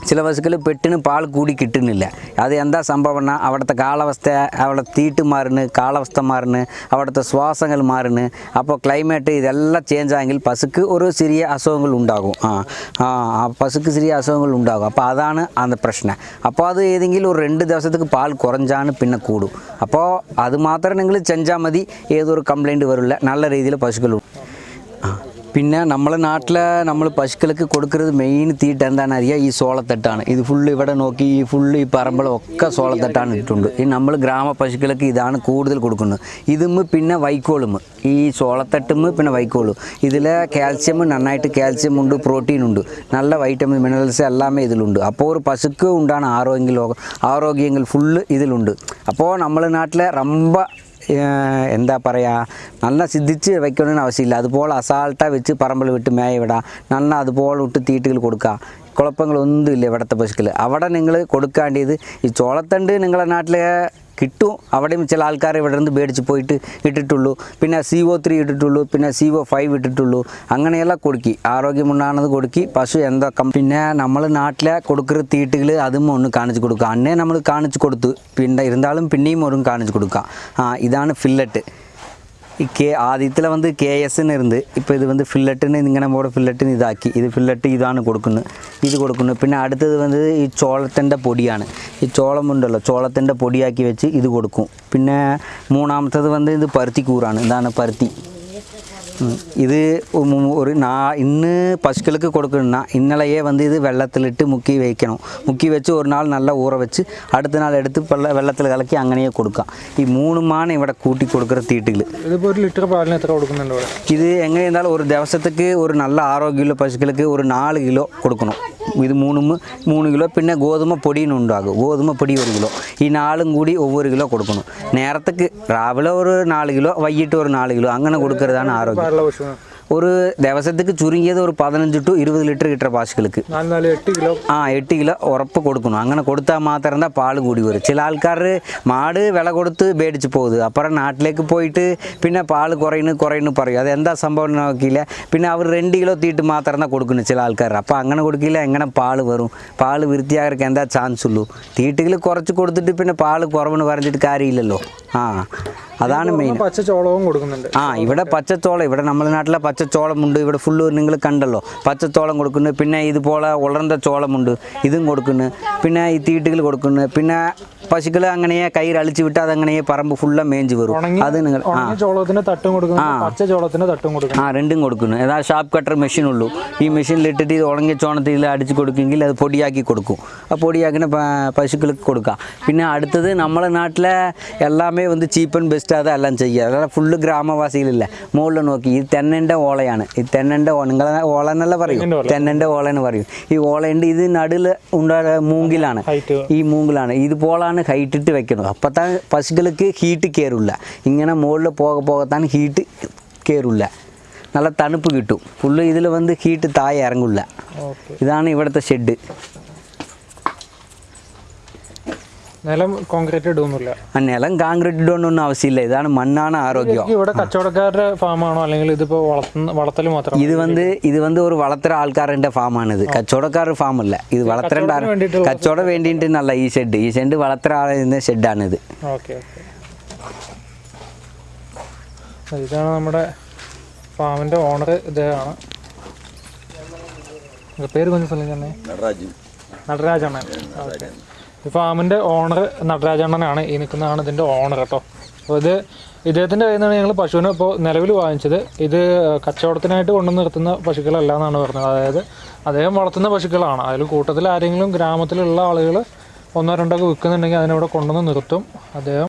ചില പശുക്കൾ പെട്ടിന് പാൽ കൂടി കിട്ടുന്നില്ല അത് എന്താ സംഭവം അവിടുത്തെ കാലാവസ്ഥ അവിടെ തീട്ട് മാറുന്നു കാലാവസ്ഥ മാറുന്നു അവിടുത്തെ ശ്വാസങ്ങൾ മാറുന്നു അപ്പോൾ ക്ലൈമറ്റ് ഇതെല്ലാം ചേഞ്ച് ആയെങ്കിൽ പശുക്ക് ഒരു ചെറിയ അസുഖങ്ങൾ ഉണ്ടാകും ആ ആ ആ പശുക്ക് ചെറിയ അസുഖങ്ങൾ ഉണ്ടാകും അപ്പോൾ അതാണ് അത് പ്രശ്നം അപ്പോൾ അത് ഏതെങ്കിലും ഒരു രണ്ട് ദിവസത്തേക്ക് പാൽ കുറഞ്ഞാണ് പിന്നെ കൂടും അപ്പോൾ അത് മാത്രം നിങ്ങൾ ചെഞ്ചാൽ മതി ഏതൊരു കംപ്ലൈന്റ് വരില്ല നല്ല രീതിയിൽ പശുക്കൾ ആ പിന്നെ നമ്മളെ നാട്ടിൽ നമ്മൾ പശുക്കൾക്ക് കൊടുക്കുന്നത് മെയിൻ തീറ്റ എന്താണെന്ന് അറിയുക ഈ സോളത്തട്ടാണ് ഇത് ഫുള്ള് ഇവിടെ നോക്കി ഈ ഫുള്ള് ഈ പറമ്പളൊക്കെ സോളത്തട്ടാണ് ഇട്ടിട്ടുണ്ട് ഈ നമ്മൾ ഗ്രാമ പശുക്കൾക്ക് ഇതാണ് കൂടുതൽ കൊടുക്കുന്നത് ഇതും പിന്നെ വൈക്കോളും ഈ സോളത്തട്ടും പിന്നെ വൈക്കോളും ഇതിൽ കാൽസ്യം നന്നായിട്ട് കാൽസ്യം ഉണ്ട് പ്രോട്ടീൻ ഉണ്ട് നല്ല വൈറ്റമിൻ മിനറൽസ് എല്ലാമേ ഇതിലുണ്ട് അപ്പോൾ ഒരു പശുക്ക് ഉണ്ടാണ് ആരോഗ്യ ആരോഗ്യങ്ങൾ ഫുള്ള് ഇതിലുണ്ട് അപ്പോൾ നമ്മളെ നാട്ടിലെ റമ്പ എന്താ പറയുക നല്ല സിദ്ധിച്ച് വെക്കണമെന്ന് ആവശ്യമില്ല. അതുപോലെ അസാൾട്ടാ വെച്ച് പറമ്പിൽ വിട്ട് മേയ വിടാം. നന്ന അതുപോലെ വിട്ട് തീറ്റുകൾ കൊടുക്കുക കുഴപ്പങ്ങളൊന്നുമില്ല ഇവിടുത്തെ പശുക്കൾ അവിടെ നിങ്ങൾ കൊടുക്കേണ്ടത് ഈ ചോളത്തണ്ട് നിങ്ങളുടെ നാട്ടിലെ കിട്ടും. അവിടെയും ചില ആൾക്കാർ ഇവിടെ നിന്ന് മേടിച്ച് പോയിട്ട് ഇട്ടിട്ടുള്ളൂ. പിന്നെ സി ഒ ത്രീ ഇട്ടിട്ടുള്ളൂ. പിന്നെ സി ഒ ഫൈവ് ഇട്ടിട്ടുള്ളൂ. അങ്ങനെയെല്ലാം കൊടുക്കി. ആരോഗ്യമുണ്ടാകുന്നത് കൊടുക്കി. പശു എന്തൊക്കെ പിന്നെ നമ്മൾ നാട്ടിലെ കൊടുക്കുന്ന തീട്ടുകൾ അതും ഒന്ന് കാണിച്ചു കൊടുക്കുക. അന്നേ നമ്മൾ കാണിച്ചു കൊടുത്തു പിന്നെ ഇരുന്നാലും പിന്നെയും ഒരു കാണിച്ചു കൊടുക്കുക. ആ ഇതാണ് ഫില്ലറ്റ് ഈ കെ ആദ്യത്തിൽ വന്ന് കെ എസ്ന്ന് ഇരുന്ന് ഇപ്പോൾ ഇത് വന്ന് ഫില്ലറ്റിന് ഇങ്ങനെ മോടെ ഫില്ലറ്റിന് ഇതാക്കി ഇത് ഫില്ലറ്റ് ഇതാണ് കൊടുക്കുന്നത് ഇത് കൊടുക്കുന്നത് പിന്നെ അടുത്തത് വന്നത് ഈ ചോളത്തിന്റെ പൊടിയാണ് ഈ ചോളം ഉണ്ടല്ലോ ചോളത്തിന്റെ പൊടിയാക്കി വെച്ച് ഇത് കൊടുക്കും പിന്നെ മൂന്നാമത്തത് വന്ന് ഇത് പരുത്തിക്കൂറാണ് ഇതാണ് പരുത്തി ഉം. ഇത് ഉം ഒരു നാ ഇന്ന് പശുക്കൾക്ക് കൊടുക്കുന്ന ഇന്നലെയെ വന്ന് ഇത് വെള്ളത്തിലിട്ട് മുക്കി വയ്ക്കണം മുക്കി വെച്ച് ഒരു നാൾ നല്ല ഊറ വെച്ച് അടുത്ത നാൾ എടുത്ത് വെള്ള വെള്ളത്തിൽ കലക്കി അങ്ങനെയേ കൊടുക്കാം ഈ മൂന്നുമാണ് ഇവിടെ കൂട്ടി കൊടുക്കുന്ന തീട്ടുകൾ ഇതിപ്പോൾ ഒരു ലിറ്റർ പാലിന് എത്ര കൊടുക്കുന്നുണ്ട് ഇവിടെ ഇത് എങ്ങനെ இருந்தாலும் ഒരു ദിവസത്തേക്ക് ഒരു നല്ല ആരോഗ്യമുള്ള പശുക്കൾക്ക് ഒരു നാല് കിലോ കൊടുക്കണം ഇത് മൂന്നും മൂന്ന് കിലോ പിന്നെ ഗോതമ്പ പൊടിയും ഉണ്ടാകും ഗോതമ്പ പൊടി ഒരു കിലോ ഈ നാളും കൂടി ഒവ്വൊരു കിലോ കൊടുക്കണം നേരത്തേക്ക് രാവിലെ ഒരു നാല് കിലോ വൈകിട്ട് ഒരു നാല് കിലോ അങ്ങനെ കൊടുക്കുന്നതാണ് ആരോഗ്യം പാലുള്ള പശുവിന് ഒരു ദിവസത്തേക്ക് ചുരുങ്ങിയത് ഒരു പതിനഞ്ച് ടു ഇരുപത് ലിറ്റർ കിട്ടുന്ന പശുക്കൾക്ക് നാല് നാല് എട്ട് കിലോ ആ എട്ട് കിലോ ഉറപ്പ് കൊടുക്കണം അങ്ങനെ കൊടുത്താൽ മാത്രം എന്താ പാൽ കൂടി വരും ചില ആൾക്കാർ മാട് വില കൊടുത്ത് മേടിച്ച് പോകുന്നത് അപ്പുറം നാട്ടിലേക്ക് പോയിട്ട് പിന്നെ പാൽ കുറയുന്നു കുറയുന്നു പറയും അത് എന്താ സംഭവം എന്ന് നോക്കിയില്ല പിന്നെ അവർ രണ്ട് കിലോ തീട്ട് മാത്രം தான் കൊടുക്കുന്നു ചില ആൾക്കാർ അപ്പോൾ അങ്ങനെ കൊടുക്കില്ല എങ്ങനെ പാൽ വരും പാൽ വൃത്തിയാകർക്ക് എന്താ ചാൻസ് ഉള്ളൂ തീട്ടുകൾ കുറച്ച് കൊടുത്തിട്ട് പിന്നെ പാൽ കുറവെന്ന് പറഞ്ഞിട്ട് കാര്യമില്ലല്ലോ ആ അതാണ് മെയിൻ പച്ചച്ചോളവും കൊടുക്കുന്നുണ്ട്. ആ ഇവിടെ പച്ചച്ചോളം ഇവിടെ നമ്മുടെ നാട്ടിലെ പച്ചച്ചോളമുണ്ട്. ഇവിടെ ഫുള്ള് നിങ്ങൾ കണ്ടല്ലോ. പച്ചച്ചോളം കൊടുക്കുന്നു. പിന്നെ ഇതുപോലെ ഉളർന്ന ചോളമുണ്ട്. ഇതും കൊടുക്കുന്നു. പിന്നെ ഈ തീട്ടുകൾ കൊടുക്കുന്നു. പിന്നെ പശുക്കൾ അങ്ങനെ കയ്യിൽ അളിച്ചു വിട്ട് അതങ്ങനെ പറമ്പ് ഫുള്ള് മേഞ്ച് വരും. അത് നിങ്ങൾ ആ. രണ്ടും കൊടുക്കുന്നു. ഏതാ ഷാപ്പ് കട്ടർ മെഷീൻ ഉള്ളൂ. ഈ മെഷീനിൽ ഇട്ടിട്ട് ഇത് ഉണങ്ങിയ ചോണത്തിൽ അടിച്ച് കൊടുക്കുമെങ്കിൽ അത് പൊടിയാക്കി കൊടുക്കും. ആ പൊടിയാക്കിന പശുക്കൾക്ക് കൊടുക്കാം. പിന്നെ അടുത്തത് നമ്മളെ നാട്ടിലെ എല്ലാമേ വന്ന് ചീപ്പ് ആൻഡ് ബെസ്റ്റ് അതെല്ലാം ചെയ്യുക. അതാണ് ഫുള്ള് ഗ്രാമവാസികളില്ല. മുകളിൽ നോക്കി. ഈ തെന്നന്റെ ഓളയാണ്. ഈ തെന്നന്റെ ഓ നിങ്ങളെ ഓള എന്നല്ല പറയും? തെന്നന്റെ ഓള. എന്ന് പറയും. ഈ ഓളയുണ്ട്. ഇത് നടുൽ ഉണ്ടായ മൂങ്കിലാണ്. ഹൈറ്റ് ഈ മൂങ്കിലാണ്. ഇതുപോലാണ് ഹൈറ്റിട്ട് വെക്കുന്നത്. അപ്പോഴത്തെ പശുക്കൾക്ക് ഹീറ്റ് കയറില്ല ഇങ്ങനെ മുകളിൽ പോക പോകത്താണ് ഹീറ്റ് കയറില്ല നല്ല തണുപ്പ് കിട്ടും. ഫുള്ള് ഇതിൽ വന്ന് ഹീറ്റ് താഴെ ഇറങ്ങില്ല ഇതാണ് ഇവിടുത്തെ ഷെഡ് നിലം കോൺക്രീറ്റ് ഇടുന്നില്ല ഒന്നും ആവശ്യമില്ല. ഇതാണ് മണ്ണാണ് ആരോഗ്യം. ഇവിടെ കച്ചവടക്കാരുടെ ഫാമാണോ? അല്ലെങ്കിൽ ഇതിപ്പോ വളർത്തൽ മാത്രം ഇത് വന്ന് ഇത് വന്ന് ഒരു വളർത്തര ആൾക്കാരുടെ ഫാമാണ് ഇത് കച്ചവടക്കാരുടെ ഫാം അല്ല ഇത് വളർത്തേണ്ട കച്ചവടം വേണ്ടിയിട്ട് നല്ല ഈ ഷെഡ് ഈ ഷെഡ് വളർത്തര ആളുന്ന ഷെഡാണ് ഇത് ഇതാണ് നമ്മുടെ ഫാമിന്റെ ഓണർ ഇദ്ദേഹമാണ്. പേര് കൊഞ്ചു സ്ഥലം തന്നെ? നടരാജാണ് ഈ ഫാമിന്റെ ഓണർ നടരാജണ്ണനാണ് ഈ നിൽക്കുന്നതാണ് ഇതിന്റെ ഓണർ കേട്ടോ അപ്പോൾ ഇത് ഇദ്ദേഹത്തിന്റെ കയ്യിൽ നിന്നാണ് ഞങ്ങൾ പശുവിനെ ഇപ്പോൾ നിലവിൽ വാങ്ങിച്ചത്. ഇത് കച്ചവടത്തിനായിട്ട് കൊണ്ടു നിർത്തുന്ന പശുക്കളല്ല എന്നാണ് പറഞ്ഞത്. അതായത് അദ്ദേഹം വളർത്തുന്ന പശുക്കളാണ്. അതിൽ കൂട്ടത്തിൽ ആരെങ്കിലും ഗ്രാമത്തിലുള്ള ആളുകൾ ഒന്നോ രണ്ടോ ഒക്കെ വിൽക്കുന്നുണ്ടെങ്കിൽ അതിനവിടെ കൊണ്ടുവന്ന് നിർത്തും. അദ്ദേഹം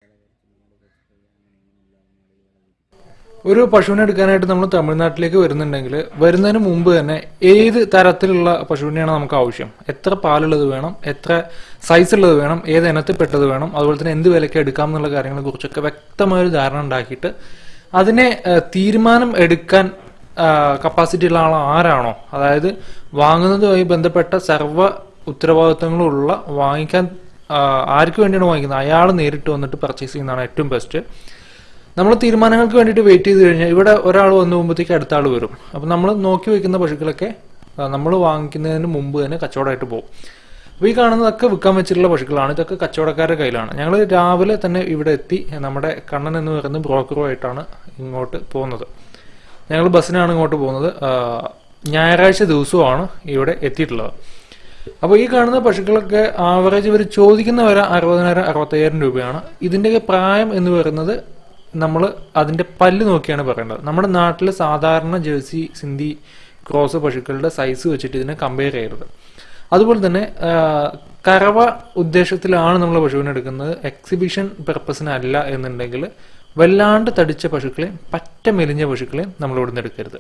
ഒരു പശുവിനെ എടുക്കാനായിട്ട് നമ്മൾ തമിഴ്നാട്ടിലേക്ക് വരുന്നുണ്ടെങ്കിൽ വരുന്നതിന് മുമ്പ് തന്നെ ഏത് തരത്തിലുള്ള പശുവിനെയാണ് നമുക്ക് ആവശ്യം? എത്ര പാലുള്ളത് വേണം? എത്ര സൈസ് ഉള്ളത് വേണം? ഏത് ഇനത്തിൽപ്പെട്ടത് വേണം? അതുപോലെ തന്നെ എന്ത് വിലയ്ക്ക് എടുക്കാം എന്നുള്ള കാര്യങ്ങളെ കുറിച്ചൊക്കെ വ്യക്തമായ ഒരു ധാരണ ഉണ്ടാക്കിയിട്ട് അതിനെ തീരുമാനം എടുക്കാൻ കപ്പാസിറ്റി ഉള്ള ആൾ ആരാണോ? അതായത് വാങ്ങുന്നതുമായി ബന്ധപ്പെട്ട സർവ ഉത്തരവാദിത്തങ്ങളുള്ള വാങ്ങിക്കാൻ ആർക്ക് വേണ്ടിയാണ് വാങ്ങിക്കുന്നത്? അയാൾ നേരിട്ട് വന്നിട്ട് പർച്ചേസ് ചെയ്യുന്നതാണ് ഏറ്റവും ബെസ്റ്റ് നമ്മൾ തീരുമാനങ്ങൾക്ക് വേണ്ടിയിട്ട് വെയിറ്റ് ചെയ്ത് കഴിഞ്ഞാൽ ഇവിടെ ഒരാൾ വന്നു പോകുമ്പോഴത്തേക്ക് അടുത്ത ആൾ വരും. അപ്പം നമ്മൾ നോക്കി വെക്കുന്ന പശുക്കളൊക്കെ നമ്മൾ വാങ്ങിക്കുന്നതിന് മുമ്പ് തന്നെ കച്ചവടമായിട്ട് പോകും. അപ്പോൾ ഈ കാണുന്നതൊക്കെ വിൽക്കാൻ വെച്ചിട്ടുള്ള പശുക്കളാണ്. ഇതൊക്കെ കച്ചവടക്കാരുടെ കയ്യിലാണ്. ഞങ്ങൾ രാവിലെ തന്നെ ഇവിടെ എത്തി നമ്മുടെ കണ്ണൻ എന്ന് പറയുന്ന ബ്രോക്കറുമായിട്ടാണ് ഇങ്ങോട്ട് പോകുന്നത്. ഞങ്ങൾ ബസ്സിനാണ് ഇങ്ങോട്ട് പോകുന്നത്. ഞായറാഴ്ച ദിവസമാണ് ഇവിടെ എത്തിയിട്ടുള്ളത്. അപ്പോൾ ഈ കാണുന്ന പശുക്കളൊക്കെ ആവറേജ് ഇവർ ചോദിക്കുന്ന വരെ അറുപതിനായിരം അറുപത്തയ്യായിരം രൂപയാണ്. ഇതിന്റെയൊക്കെ പ്രായം എന്ന് പറയുന്നത് നമ്മൾ അതിന്റെ പല്ല് നോക്കിയാണ് പറയേണ്ടത്. നമ്മുടെ നാട്ടിൽ സാധാരണ ജേഴ്സി സിന്ധി ക്രോസ് പശുക്കളുടെ സൈസ് വെച്ചിട്ട് ഇതിനെ കമ്പയർ ചെയ്യരുത്. അതുപോലെ തന്നെ കറവ ഉദ്ദേശത്തിലാണ് നമ്മൾ പശുവിനെ എടുക്കുന്നത്. എക്സിബിഷൻ പർപ്പസിനല്ല എന്നുണ്ടെങ്കിൽ വല്ലാണ്ട് തടിച്ച പശുക്കളെയും പറ്റ മെലിഞ്ഞ പശുക്കളെയും നമ്മൾ ഇവിടുന്ന് എടുക്കരുത്.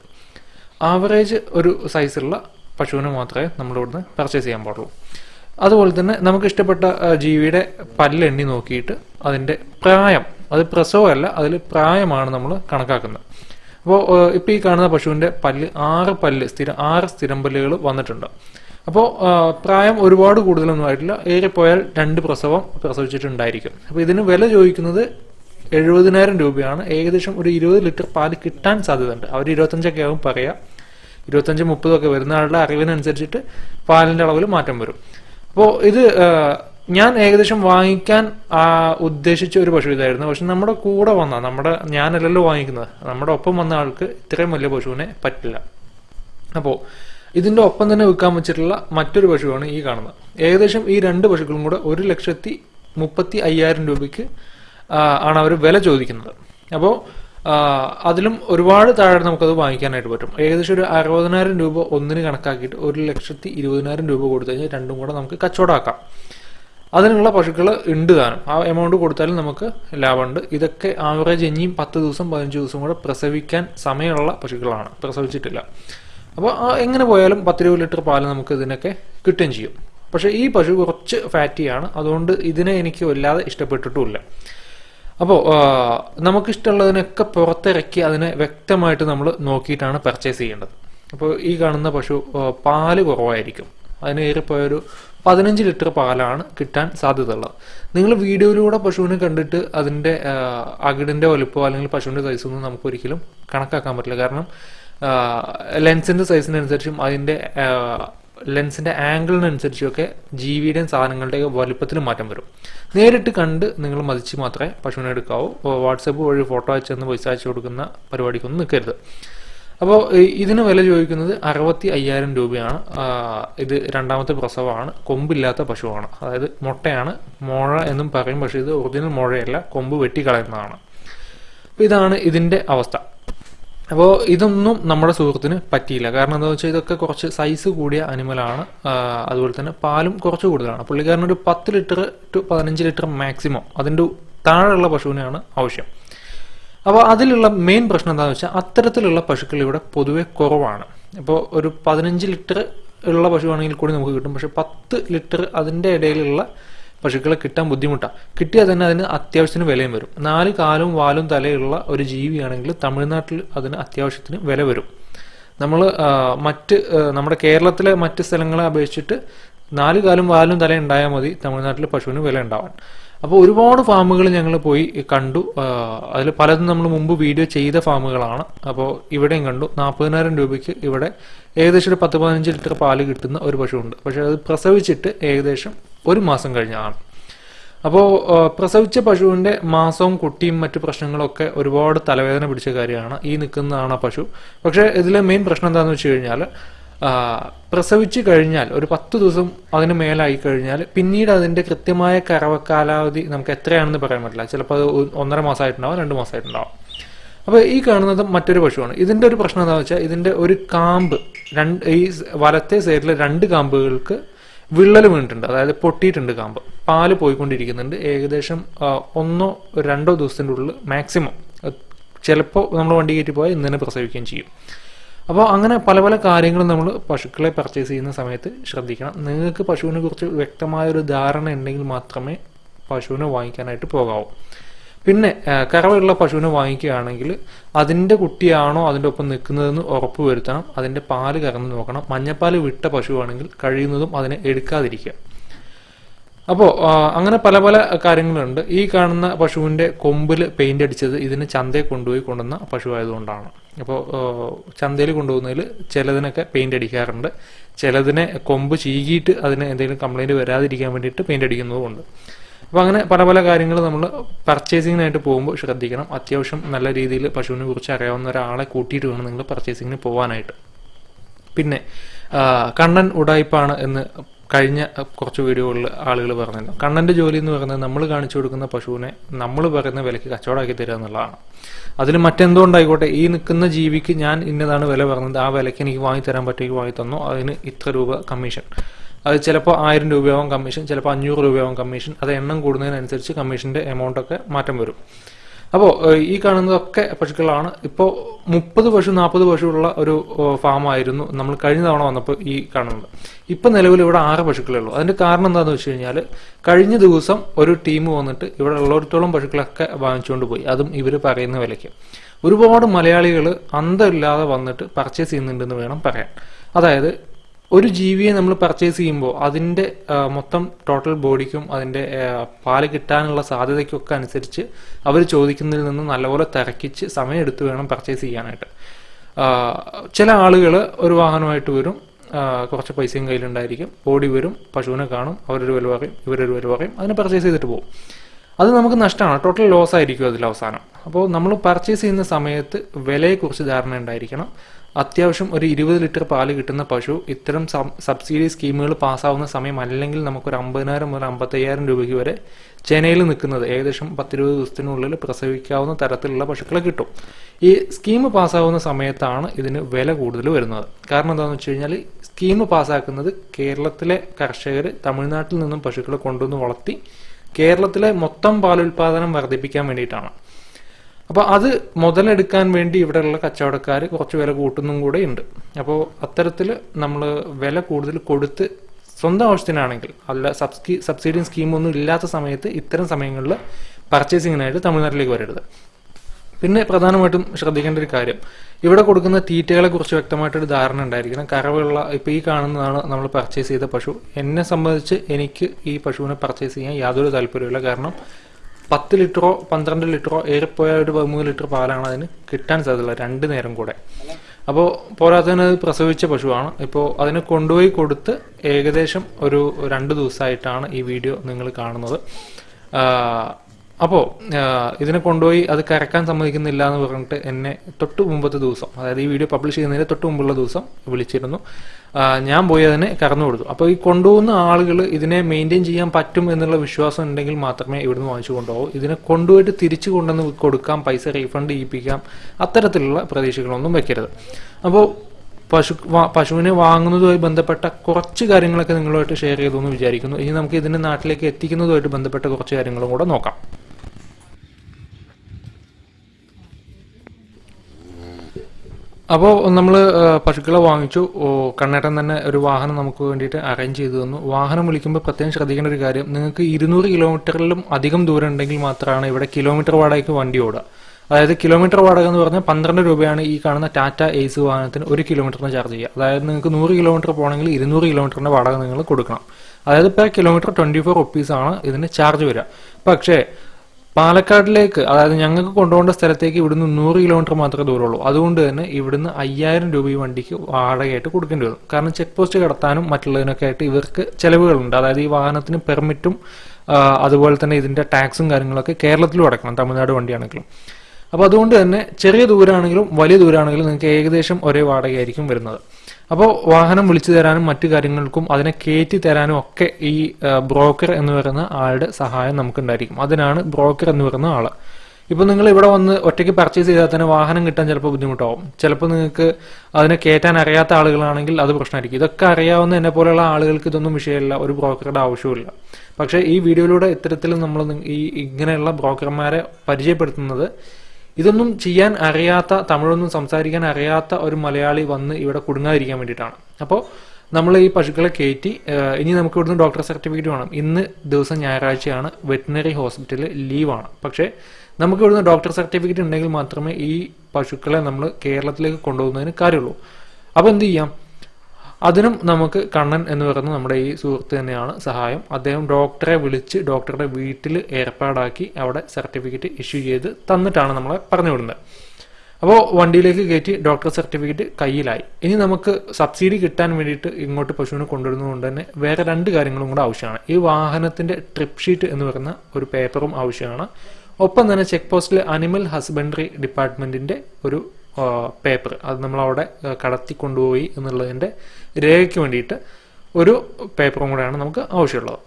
ആവറേജ് ഒരു സൈസുള്ള പശുവിനെ മാത്രമേ നമ്മൾ ഇവിടുന്ന് പർച്ചേസ് ചെയ്യാൻ പാടുള്ളൂ. അതുപോലെ തന്നെ നമുക്ക് ഇഷ്ടപ്പെട്ട ജീവിയുടെ പല്ലെണ്ണി നോക്കിയിട്ട് അതിന്റെ പ്രായം അത് പ്രസവമല്ല അതിൽ പ്രായമാണ് നമ്മൾ കണക്കാക്കുന്നത്. അപ്പോൾ ഇപ്പോൾ ഈ കാണുന്ന പശുവിന്റെ പല്ല് ആറ് പല്ല് സ്ഥിരം ആറ് സ്ഥിരം പല്ലുകൾ വന്നിട്ടുണ്ട് അപ്പോൾ പ്രായം ഒരുപാട് കൂടുതലൊന്നും ആയിട്ടില്ല. പോയാൽ രണ്ട് പ്രസവം പ്രസവിച്ചിട്ടുണ്ടായിരിക്കും. അപ്പോൾ ഇതിന് വില ചോദിക്കുന്നത് എഴുപതിനായിരം രൂപയാണ്. ഏകദേശം ഒരു ഇരുപത് ലിറ്റർ പാൽ കിട്ടാൻ സാധ്യതയുണ്ട്. അവർ ഇരുപത്തഞ്ചൊക്കെ ആകും പറയാം. ഇരുപത്തഞ്ച് മുപ്പതൊക്കെ വരുന്ന ആളുടെ അറിവിനനുസരിച്ചിട്ട് പാലിന്റെ അളവിൽ മാറ്റം വരും. അപ്പോൾ ഇത് ഞാൻ ഏകദേശം വാങ്ങിക്കാൻ ഉദ്ദേശിച്ച ഒരു പശു ഇതായിരുന്നു. പക്ഷെ നമ്മുടെ കൂടെ വന്ന നമ്മുടെ ഞാനല്ലല്ലോ വാങ്ങിക്കുന്നത്. നമ്മുടെ ഒപ്പം വന്ന ആൾക്ക് ഇത്രയും വലിയ പശുവിനെ പറ്റില്ല. അപ്പോൾ ഇതിന്റെ ഒപ്പം തന്നെ വിൽക്കാൻ വെച്ചിട്ടുള്ള മറ്റൊരു പശുവാണ് ഈ കാണുന്നത്. ഏകദേശം ഈ രണ്ട് പശുക്കളും കൂടെ ഒരു ലക്ഷത്തി മുപ്പത്തി അയ്യായിരം രൂപയ്ക്ക് ആണ് അവർ വില ചോദിക്കുന്നത്. അപ്പോൾ അതിലും ഒരുപാട് താഴെ നമുക്കത് വാങ്ങിക്കാനായിട്ട് പറ്റും. ഏകദേശം ഒരു അറുപതിനായിരം രൂപ ഒന്നിന് കണക്കാക്കിയിട്ട് ഒരു ലക്ഷത്തി ഇരുപതിനായിരം രൂപ കൊടുത്തു കഴിഞ്ഞാൽ രണ്ടും കൂടെ നമുക്ക് കച്ചവടമാക്കാം അതിനുള്ള പശുക്കൾ ഉണ്ട് താനും. ആ എമൗണ്ട് കൊടുത്താലും നമുക്ക് ലാഭമുണ്ട്. ഇതൊക്കെ ആവറേജ് ഇനിയും പത്ത് ദിവസം പതിനഞ്ച് ദിവസം കൂടെ പ്രസവിക്കാൻ സമയമുള്ള പശുക്കളാണ്. പ്രസവിച്ചിട്ടില്ല. അപ്പോൾ എങ്ങനെ പോയാലും പത്തിരുപത് ലിറ്റർ പാൽ നമുക്ക് ഇതിനൊക്കെ കിട്ടുകയും ചെയ്യും. പക്ഷേ ഈ പശു കുറച്ച് ഫാറ്റിയാണ് അതുകൊണ്ട് ഇതിനെ എനിക്ക് വല്ലാതെ ഇഷ്ടപ്പെട്ടിട്ടുമില്ല. അപ്പോൾ നമുക്കിഷ്ടമുള്ളതിനൊക്കെ പുറത്തിറക്കി അതിനെ വ്യക്തമായിട്ട് നമ്മൾ നോക്കിയിട്ടാണ് പർച്ചേസ് ചെയ്യേണ്ടത്. അപ്പോൾ ഈ കാണുന്ന പശു പാൽ കുറവായിരിക്കും. അതിന് ഏറിപ്പോയൊരു പതിനഞ്ച് ലിറ്റർ പാലാണ് കിട്ടാൻ സാധ്യതയുള്ളത്. നിങ്ങൾ വീഡിയോയിലൂടെ പശുവിനെ കണ്ടിട്ട് അതിന്റെ അകിടിന്റെ വലുപ്പമോ അല്ലെങ്കിൽ പശുവിന്റെ സൈസൊന്നും നമുക്ക് ഒരിക്കലും കണക്കാക്കാൻ പറ്റില്ല. കാരണം ലെൻസിന്റെ സൈസിനനുസരിച്ചും അതിന്റെ ലെൻസിന്റെ ആംഗിളിനനുസരിച്ചൊക്കെ ജീവിയുടെയും സാധനങ്ങളുടെയും വലുപ്പത്തിൽ മാറ്റം വരും. നേരിട്ട് കണ്ട് നിങ്ങൾ മതിച്ച് മാത്രമേ പശുവിനെ എടുക്കാവൂ. വാട്സപ്പ് വഴി ഫോട്ടോ അയച്ചെന്ന് പൈസ അയച്ചു കൊടുക്കുന്ന പരിപാടിക്കൊന്നും നിൽക്കരുത്. അപ്പോൾ ഇതിന് വില ചോദിക്കുന്നത് അറുപത്തി അയ്യായിരം രൂപയാണ് ഇത് രണ്ടാമത്തെ പ്രസവമാണ്. കൊമ്പില്ലാത്ത പശുവാണ്. അതായത് മുട്ടയാണ്. മുഴ എന്നും പറയും പക്ഷേ ഇത് ഒറിജിനൽ മുഴയല്ല. കൊമ്പ് വെട്ടിക്കളയുന്നതാണ്. അപ്പോൾ ഇതാണ് ഇതിന്റെ അവസ്ഥ. അപ്പോൾ ഇതൊന്നും നമ്മുടെ സുഹൃത്തിന് പറ്റിയില്ല. കാരണം എന്താണെന്ന് വെച്ചാൽ ഇതൊക്കെ കുറച്ച് സൈസ് കൂടിയ അനിമലാണ് അതുപോലെ തന്നെ പാലും കുറച്ച് കൂടുതലാണ്. പുള്ളിക്കാരൻ ഒരു പത്ത് ലിറ്റർ ടു പതിനഞ്ച് ലിറ്റർ മാക്സിമം അതിന്റെ താഴെയുള്ള പശുവിനെയാണ് ആവശ്യം. അപ്പോൾ അതിലുള്ള മെയിൻ പ്രശ്നം എന്താണെന്ന് വെച്ചാൽ അത്തരത്തിലുള്ള പശുക്കൾ ഇവിടെ പൊതുവെ കുറവാണ്. ഇപ്പോൾ ഒരു പതിനഞ്ച് ലിറ്റർ ഉള്ള പശുവാണെങ്കിൽ കൂടി നമുക്ക് കിട്ടും. പക്ഷെ പത്ത് ലിറ്റർ അതിന്റെ ഇടയിലുള്ള പശുക്കളെ കിട്ടാൻ ബുദ്ധിമുട്ടാണ് കിട്ടിയാൽ തന്നെ അതിന് അത്യാവശ്യത്തിന് വിലയും വരും. നാല് കാലും വാലും തലയുള്ള ഒരു ജീവിയാണെങ്കിൽ തമിഴ്നാട്ടിൽ അതിന് അത്യാവശ്യത്തിന് വില വരും. നമ്മൾ മറ്റ് നമ്മുടെ കേരളത്തിലെ മറ്റ് സ്ഥലങ്ങളെ അപേക്ഷിച്ചിട്ട് നാല് കാലും വാലും തല ഉണ്ടായാൽ മതി തമിഴ്നാട്ടിൽ പശുവിന് വില ഉണ്ടാവാൻ. അപ്പോൾ ഒരുപാട് ഫാമുകൾ ഞങ്ങൾ പോയി കണ്ടു. അതിൽ പലതും നമ്മൾ മുമ്പ് വീഡിയോ ചെയ്ത ഫാമുകളാണ്. അപ്പോൾ ഇവിടെയും കണ്ടു. നാൽപ്പതിനായിരം രൂപയ്ക്ക് ഇവിടെ ഏകദേശം ഒരു പത്ത് പതിനഞ്ച് ലിറ്റർ പാൽ കിട്ടുന്ന ഒരു പശുവുണ്ട്. പക്ഷേ അത് പ്രസവിച്ചിട്ട് ഏകദേശം ഒരു മാസം കഴിഞ്ഞാണ്. അപ്പോൾ പ്രസവിച്ച പശുവിന്റെ മാസവും കുട്ടിയും മറ്റു പ്രശ്നങ്ങളൊക്കെ ഒരുപാട് തലവേദന പിടിച്ച കാര്യമാണ്. ഈ നിൽക്കുന്നതാണ് പശു. പക്ഷേ ഇതിലെ മെയിൻ പ്രശ്നം എന്താണെന്ന് വെച്ച് കഴിഞ്ഞാൽ പ്രസവിച്ചു കഴിഞ്ഞാൽ ഒരു പത്ത് ദിവസം അതിന് മേലായി കഴിഞ്ഞാൽ പിന്നീട് അതിന്റെ കൃത്യമായ കറവ കാലാവധി നമുക്ക് എത്രയാണെന്ന് പറയാൻ പറ്റില്ല. ചിലപ്പോൾ അത് ഒന്നര മാസമായിട്ടുണ്ടാവും രണ്ട് മാസമായിട്ടുണ്ടാവും. അപ്പോൾ ഈ കാണുന്നത് മറ്റൊരു പശുവാണ്. ഇതിന്റെ ഒരു പ്രശ്നം എന്താണെന്ന് വെച്ചാൽ ഇതിന്റെ ഒരു കാമ്പ് രണ്ട് ഈ വലത്തെ സൈഡിലെ രണ്ട് കാമ്പുകൾക്ക് വിള്ളൽ വീണിട്ടുണ്ട്. അതായത് പൊട്ടിയിട്ടുണ്ട് കാമ്പ്. പാൽ പോയിക്കൊണ്ടിരിക്കുന്നുണ്ട്. ഏകദേശം ഒന്നോ രണ്ടോ ദിവസത്തിന്റെ ഉള്ളിൽ മാക്സിമം. ചിലപ്പോൾ നമ്മൾ വണ്ടി കയറ്റി പോയാൽ ഇന്ന് തന്നെ പ്രസവിക്കുകയും ചെയ്യും. അപ്പോൾ അങ്ങനെ പല പല കാര്യങ്ങളും നമ്മൾ പശുക്കളെ പർച്ചേസ് ചെയ്യുന്ന സമയത്ത് ശ്രദ്ധിക്കണം. നിങ്ങൾക്ക് പശുവിനെ കുറിച്ച് വ്യക്തമായ ഒരു ധാരണ ഉണ്ടെങ്കിൽ മാത്രമേ പശുവിനെ വാങ്ങിക്കാനായിട്ട് പോകാവൂ. പിന്നെ കറവയുള്ള പശുവിനെ വാങ്ങിക്കുകയാണെങ്കിൽ അതിന്റെ കുട്ടിയാണോ അതിന്റെ ഒപ്പം നിൽക്കുന്നതെന്ന് ഉറപ്പ് വരുത്തണം. അതിന്റെ പാൽ കറന്ന് നോക്കണം. മഞ്ഞപ്പാൽ വിട്ട പശുവാണെങ്കിൽ കഴിയുന്നതും അതിനെ എടുക്കാതിരിക്കുക. അപ്പോൾ അങ്ങനെ പല പല കാര്യങ്ങളുണ്ട്. ഈ കാണുന്ന പശുവിന്റെ കൊമ്പിൽ പെയിന്റ് അടിച്ചത് ഇതിന് ചന്തയിൽ കൊണ്ടുപോയി കൊണ്ടുവന്ന പശു ആയതുകൊണ്ടാണ് അപ്പോൾ ചന്തയിൽ കൊണ്ടുപോകുന്നതിൽ ചിലതിനൊക്കെ പെയിന്റ് അടിക്കാറുണ്ട്. ചിലതിനെ കൊമ്പ് ചീകിയിട്ട് അതിന് എന്തെങ്കിലും കംപ്ലൈന്റ് വരാതിരിക്കാൻ വേണ്ടിയിട്ട് പെയിന്റ് അടിക്കുന്നതുമുണ്ട്. അപ്പോൾ അങ്ങനെ പല പല കാര്യങ്ങൾ നമ്മൾ പർച്ചേസിങ്ങിനായിട്ട് പോകുമ്പോൾ ശ്രദ്ധിക്കണം. അത്യാവശ്യം നല്ല രീതിയിൽ പശുവിനെ കുറിച്ച് അറിയാവുന്ന ഒരാളെ കൂട്ടിയിട്ട് വേണം നിങ്ങൾ പർച്ചേസിങ്ങിന് പോകാനായിട്ട് പിന്നെ കണ്ണൻ ഉടായ്പാണ് എന്ന് കഴിഞ്ഞ കുറച്ച് വീഡിയോകളിൽ ആളുകൾ പറഞ്ഞിരുന്നു കണ്ണന്റെ ജോലി എന്ന് പറയുന്നത് നമ്മൾ കാണിച്ചു കൊടുക്കുന്ന പശുവിനെ നമ്മൾ പറയുന്ന വിലയ്ക്ക് കച്ചവടമാക്കി തരിക എന്നുള്ളതാണ്. അതിൽ മറ്റെന്തോ ഉണ്ടായിക്കോട്ടെ ഈ നിൽക്കുന്ന ജീവിക്ക് ഞാൻ ഇന്നതാണ് വില പറഞ്ഞത്. ആ വിലയ്ക്ക് എനിക്ക് വാങ്ങി തരാൻ പറ്റുമെങ്കിൽ വാങ്ങി തന്നു അതിന് ഇത്ര രൂപ കമ്മീഷൻ അത് ചിലപ്പോൾ ആയിരം രൂപയാവും കമ്മീഷൻ ചിലപ്പോൾ അഞ്ഞൂറ് രൂപയാവും കമ്മീഷൻ അത് എണ്ണം കൂടുന്നതിനനുസരിച്ച് കമ്മീഷന്റെ എമൗണ്ടൊക്കെ മാറ്റം വരും. അപ്പോൾ ഈ കാണുന്നതൊക്കെ പശുക്കളാണ് ഇപ്പോൾ മുപ്പത് പശു നാൽപ്പത് പശു ഉള്ള ഒരു ഫാമായിരുന്നു നമ്മൾ കഴിഞ്ഞ തവണ വന്നപ്പോൾ ഈ കാണുന്നത്. ഇപ്പം നിലവിൽ ഇവിടെ ആറ് പശുക്കളേ ഉള്ളൂ. അതിന്റെ കാരണം എന്താണെന്ന് വെച്ച് കഴിഞ്ഞാൽ കഴിഞ്ഞ ദിവസം ഒരു ടീം വന്നിട്ട് ഇവിടെ ഉള്ളിടത്തോളം പശുക്കളൊക്കെ വാങ്ങിച്ചുകൊണ്ട് പോയി. അതും ഇവർ പറയുന്ന വിലയ്ക്ക്. ഒരുപാട് മലയാളികൾ അന്തമില്ലാതെ വന്നിട്ട് പർച്ചേസ് ചെയ്യുന്നുണ്ടെന്ന് വേണം പറയാൻ. അതായത് ഒരു ജീവിയെ നമ്മൾ പർച്ചേസ് ചെയ്യുമ്പോൾ അതിന്റെ മൊത്തം ടോട്ടൽ ബോഡിക്കും അതിന്റെ പാൽ കിട്ടാനുള്ള സാധ്യതയ്ക്കൊക്കെ അനുസരിച്ച് അവർ ചോദിക്കുന്നതിൽ നിന്ന് നല്ലപോലെ തിരക്കിച്ച് സമയമെടുത്ത് വേണം പർച്ചേസ് ചെയ്യാനായിട്ട്. ചില ആളുകൾ ഒരു വാഹനമായിട്ട് വരും കുറച്ച് പൈസയും കയ്യിലുണ്ടായിരിക്കും. ബോഡി വരും പശുവിനെ കാണും അവരൊരു വില പറയും ഇവരൊരു വില പറയും അതിനെ പർച്ചേസ് ചെയ്തിട്ട് പോകും. അത് നമുക്ക് നഷ്ടമാണ്. ടോട്ടൽ ലോസ് ആയിരിക്കും അതിൽ അവസാനം. അപ്പോൾ നമ്മൾ പർച്ചേസ് ചെയ്യുന്ന സമയത്ത് വിലയെക്കുറിച്ച് ധാരണ ഉണ്ടായിരിക്കണം. അത്യാവശ്യം ഒരു ഇരുപത് ലിറ്റർ പാൽ കിട്ടുന്ന പശു ഇത്തരം സബ്സിഡി സ്കീമുകൾ പാസ്സാവുന്ന സമയം അല്ലെങ്കിൽ നമുക്കൊരു അമ്പതിനായിരം മുതൽ അമ്പത്തയ്യായിരം രൂപയ്ക്ക് വരെ ചെനയിൽ നിൽക്കുന്നത് ഏകദേശം പത്തിരുപത് ദിവസത്തിനുള്ളിൽ പ്രസവിക്കാവുന്ന തരത്തിലുള്ള പശുക്കളെ കിട്ടും. ഈ സ്കീം പാസ്സാവുന്ന സമയത്താണ് ഇതിന് വില കൂടുതൽ വരുന്നത്. കാരണം എന്താണെന്ന് വെച്ച് കഴിഞ്ഞാൽ സ്കീം പാസ്സാക്കുന്നത് കേരളത്തിലെ കർഷകർ തമിഴ്നാട്ടിൽ നിന്നും പശുക്കളെ കൊണ്ടുവന്ന് വളർത്തി കേരളത്തിലെ മൊത്തം പാലുൽപാദനം വർദ്ധിപ്പിക്കാൻ വേണ്ടിയിട്ടാണ്. അപ്പോൾ അത് മുതലെടുക്കാൻ വേണ്ടി ഇവിടെയുള്ള കച്ചവടക്കാർ കുറച്ച് വില കൂട്ടുന്നും കൂടെ ഉണ്ട്. അപ്പോൾ അത്തരത്തിൽ നമ്മൾ വില കൂടുതൽ കൊടുത്ത് സ്വന്തം ആവശ്യത്തിനാണെങ്കിൽ അല്ല സബ്സ്കി സബ്സിഡി സ്കീമൊന്നും ഇല്ലാത്ത സമയത്ത് ഇത്തരം സമയങ്ങളിൽ പർച്ചേസിങ്ങിനായിട്ട് തമിഴ്നാട്ടിലേക്ക് വരരുത്. പിന്നെ പ്രധാനമായിട്ടും ശ്രദ്ധിക്കേണ്ട ഒരു കാര്യം ഇവിടെ കൊടുക്കുന്ന തീറ്റകളെ കുറിച്ച് വ്യക്തമായിട്ടൊരു ധാരണ ഉണ്ടായിരിക്കണം. കറവുള്ള ഇപ്പൊ ഈ കാണുന്നതാണ് നമ്മൾ പർച്ചേസ് ചെയ്ത പശു. എന്നെ സംബന്ധിച്ച് എനിക്ക് ഈ പശുവിനെ പർച്ചേസ് ചെയ്യാൻ യാതൊരു താല്പര്യമില്ല കാരണം പത്ത് ലിറ്ററോ പന്ത്രണ്ട് ലിറ്ററോ ഏറെപ്പോയ ഒരു പതിമൂന്ന് ലിറ്റർ പാലാണ് അതിന് കിട്ടാൻ സാധ്യതയുള്ളത് രണ്ട് നേരം കൂടെ. അപ്പോൾ പോരാത്തതിന് അത് പ്രസവിച്ച പശുവാണ്. ഇപ്പോൾ അതിനെ കൊണ്ടുപോയി കൊടുത്ത് ഏകദേശം ഒരു രണ്ട് ദിവസമായിട്ടാണ് ഈ വീഡിയോ നിങ്ങൾ കാണുന്നത്. അപ്പോൾ ഇതിനെ കൊണ്ടുപോയി അത് കരക്കാൻ സമ്മതിക്കുന്നില്ല എന്ന് പറഞ്ഞിട്ട് എന്നെ തൊട്ട് മുമ്പത്തെ ദിവസം അതായത് ഈ വീഡിയോ പബ്ലിഷ് ചെയ്യുന്നതിന് തൊട്ട് മുമ്പുള്ള ദിവസം വിളിച്ചിരുന്നു. ഞാൻ പോയി അതിനെ കറന്നു കൊടുത്തു. അപ്പോൾ ഈ കൊണ്ടുപോകുന്ന ആളുകൾ ഇതിനെ മെയിന്റെയിൻ ചെയ്യാൻ പറ്റും എന്നുള്ള വിശ്വാസം ഉണ്ടെങ്കിൽ മാത്രമേ ഇവിടുന്ന് വാങ്ങിച്ചു കൊണ്ടുപോകൂ. ഇതിനെ കൊണ്ടുപോയിട്ട് തിരിച്ചു കൊണ്ടുവന്ന് കൊടുക്കാം പൈസ റീഫണ്ട് ചെയ്യിപ്പിക്കാം അത്തരത്തിലുള്ള പ്രതീക്ഷകളൊന്നും വെക്കരുത്. അപ്പോൾ പശു പശുവിനെ വാങ്ങുന്നതുമായി ബന്ധപ്പെട്ട കുറച്ച് കാര്യങ്ങളൊക്കെ നിങ്ങളുമായിട്ട് ഷെയർ ചെയ്തു എന്ന് വിചാരിക്കുന്നു. ഇനി നമുക്ക് ഇതിനെ നാട്ടിലേക്ക് എത്തിക്കുന്നതുമായിട്ട് ബന്ധപ്പെട്ട കുറച്ച് കാര്യങ്ങളും കൂടെ നോക്കാം. അപ്പോൾ നമ്മൾ പശുക്കളെ വാങ്ങിച്ചു. കണ്ണേട്ടൻ തന്നെ ഒരു വാഹനം നമുക്ക് വേണ്ടിയിട്ട് അറേഞ്ച് ചെയ്തു തന്നു. വാഹനം വിളിക്കുമ്പോൾ പ്രത്യേകം ശ്രദ്ധിക്കേണ്ട ഒരു കാര്യം നിങ്ങൾക്ക് ഇരുന്നൂറ് കിലോമീറ്ററിലും അധികം ദൂരം ഉണ്ടെങ്കിൽ മാത്രമാണ് ഇവിടെ കിലോമീറ്റർ വാടകയ്ക്ക് വണ്ടി ഓടുക. അതായത് കിലോമീറ്റർ വാടക എന്ന് പറഞ്ഞാൽ പന്ത്രണ്ട് രൂപയാണ് ഈ കാണുന്ന ടാറ്റ എയ്സ് വാഹനത്തിന് ഒരു കിലോമീറ്ററിന് ചാർജ് ചെയ്യുക. അതായത് നിങ്ങൾക്ക് നൂറ് കിലോമീറ്റർ പോകണമെങ്കിൽ ഇരുന്നൂറ് കിലോമീറ്ററിന്റെ വാടക നിങ്ങൾ കൊടുക്കണം. അതായത് പെർ കിലോമീറ്റർ ട്വന്റി ഫോർ റുപ്പീസാണ് ഇതിന് ചാർജ് വരിക. പക്ഷേ പാലക്കാടിലേക്ക് അതായത് ഞങ്ങൾക്ക് കൊണ്ടുപോകേണ്ട സ്ഥലത്തേക്ക് ഇവിടുന്ന് നൂറ് കിലോമീറ്റർ മാത്രമേ ദൂരമുള്ളൂ. അതുകൊണ്ട് തന്നെ ഇവിടുന്ന് അയ്യായിരം രൂപ ഈ വണ്ടിക്ക് വാടകയായിട്ട് കൊടുക്കേണ്ടി വരും. കാരണം ചെക്ക് പോസ്റ്റ് കടത്താനും മറ്റുള്ളതിനൊക്കെ ആയിട്ട് ഇവർക്ക് ചെലവുകളുണ്ട്. അതായത് ഈ വാഹനത്തിന് പെർമിറ്റും അതുപോലെ തന്നെ ഇതിന്റെ ടാക്സും കാര്യങ്ങളൊക്കെ കേരളത്തിലും അടക്കണം തമിഴ്നാട് വണ്ടിയാണെങ്കിലും. അപ്പോൾ അതുകൊണ്ട് തന്നെ ചെറിയ ദൂരമാണെങ്കിലും വലിയ ദൂരമാണെങ്കിലും നിങ്ങൾക്ക് ഏകദേശം ഒരേ വാടകയായിരിക്കും വരുന്നത്. അപ്പോൾ വാഹനം വിളിച്ചു തരാനും മറ്റു കാര്യങ്ങൾക്കും അതിനെ കയറ്റി തരാനും ഒക്കെ ഈ ബ്രോക്കർ എന്ന് പറയുന്ന ആളുടെ സഹായം നമുക്കുണ്ടായിരിക്കും. അതിനാണ് ബ്രോക്കർ എന്ന് പറയുന്ന ആൾ ഇപ്പൊ നിങ്ങൾ ഇവിടെ വന്ന് ഒറ്റയ്ക്ക് പർച്ചേസ് ചെയ്താൽ തന്നെ വാഹനം കിട്ടാൻ ചിലപ്പോൾ ബുദ്ധിമുട്ടാവും. ചിലപ്പോൾ നിങ്ങൾക്ക് അതിനെ കയറ്റാൻ അറിയാത്ത ആളുകളാണെങ്കിൽ അത് പ്രശ്നമായിരിക്കും. ഇതൊക്കെ അറിയാവുന്ന എന്നെ പോലെയുള്ള ആളുകൾക്ക് ഇതൊന്നും വിഷയമില്ല. ഒരു ബ്രോക്കറുടെ ആവശ്യമില്ല പക്ഷേ ഈ വീഡിയോയിലൂടെ ഇത്തരത്തിൽ നമ്മൾ ഈ ഇങ്ങനെയുള്ള ബ്രോക്കർമാരെ പരിചയപ്പെടുത്തുന്നത് ഇതൊന്നും ചെയ്യാൻ അറിയാത്ത തമിഴൊന്നും സംസാരിക്കാൻ അറിയാത്ത ഒരു മലയാളി വന്ന് ഇവിടെ കുടുങ്ങാതിരിക്കാൻ വേണ്ടിയിട്ടാണ്. അപ്പോൾ നമ്മൾ ഈ പശുക്കളെ കയറ്റി ഇനി നമുക്ക് ഇവിടുന്ന് ഡോക്ടർ സർട്ടിഫിക്കറ്റ് വേണം. ഇന്ന് ദിവസം ഞായറാഴ്ചയാണ് വെറ്റിനറി ഹോസ്പിറ്റലിൽ ലീവാണ്. പക്ഷേ നമുക്ക് ഇവിടുന്ന് ഡോക്ടർ സർട്ടിഫിക്കറ്റ് ഉണ്ടെങ്കിൽ മാത്രമേ ഈ പശുക്കളെ നമ്മൾ കേരളത്തിലേക്ക് കൊണ്ടുപോകുന്നതിന് കാര്യമുള്ളൂ. അപ്പോൾ എന്ത് ചെയ്യാം? അതിനും നമുക്ക് കണ്ണൻ എന്ന് പറയുന്ന നമ്മുടെ ഈ സുഹൃത്ത് തന്നെയാണ് സഹായം. അദ്ദേഹം ഡോക്ടറെ വിളിച്ച് ഡോക്ടറുടെ വീട്ടിൽ ഏർപ്പാടാക്കി അവിടെ സർട്ടിഫിക്കറ്റ് ഇഷ്യൂ ചെയ്ത് തന്നിട്ടാണ് നമ്മളെ പറഞ്ഞു വിടുന്നത് അപ്പോൾ വണ്ടിയിലേക്ക് കയറ്റി ഡോക്ടർ സർട്ടിഫിക്കറ്റ് കയ്യിലായി. ഇനി നമുക്ക് സബ്സിഡി കിട്ടാൻ വേണ്ടിയിട്ട് ഇങ്ങോട്ട് പശുവിനെ കൊണ്ടുവരുന്നതുകൊണ്ട് തന്നെ വേറെ രണ്ട് കാര്യങ്ങളും കൂടെ ആവശ്യമാണ്. ഈ വാഹനത്തിന്റെ ട്രിപ്പ് ഷീറ്റ് എന്ന് പറയുന്ന ഒരു പേപ്പറും ആവശ്യമാണ്. ഒപ്പം തന്നെ ചെക്ക് പോസ്റ്റിൽ അനിമൽ ഹസ്ബൻഡറി ഡിപ്പാർട്ട്മെന്റിന്റെ ഒരു പേപ്പർ അത് നമ്മൾ അവിടെ കടത്തി കൊണ്ടുപോയി എന്നുള്ളതിന്റെ രേഖയ്ക്ക് വേണ്ടിയിട്ട് ഒരു പേപ്പറും കൂടെയാണ് നമുക്ക് ആവശ്യമുള്ളത്.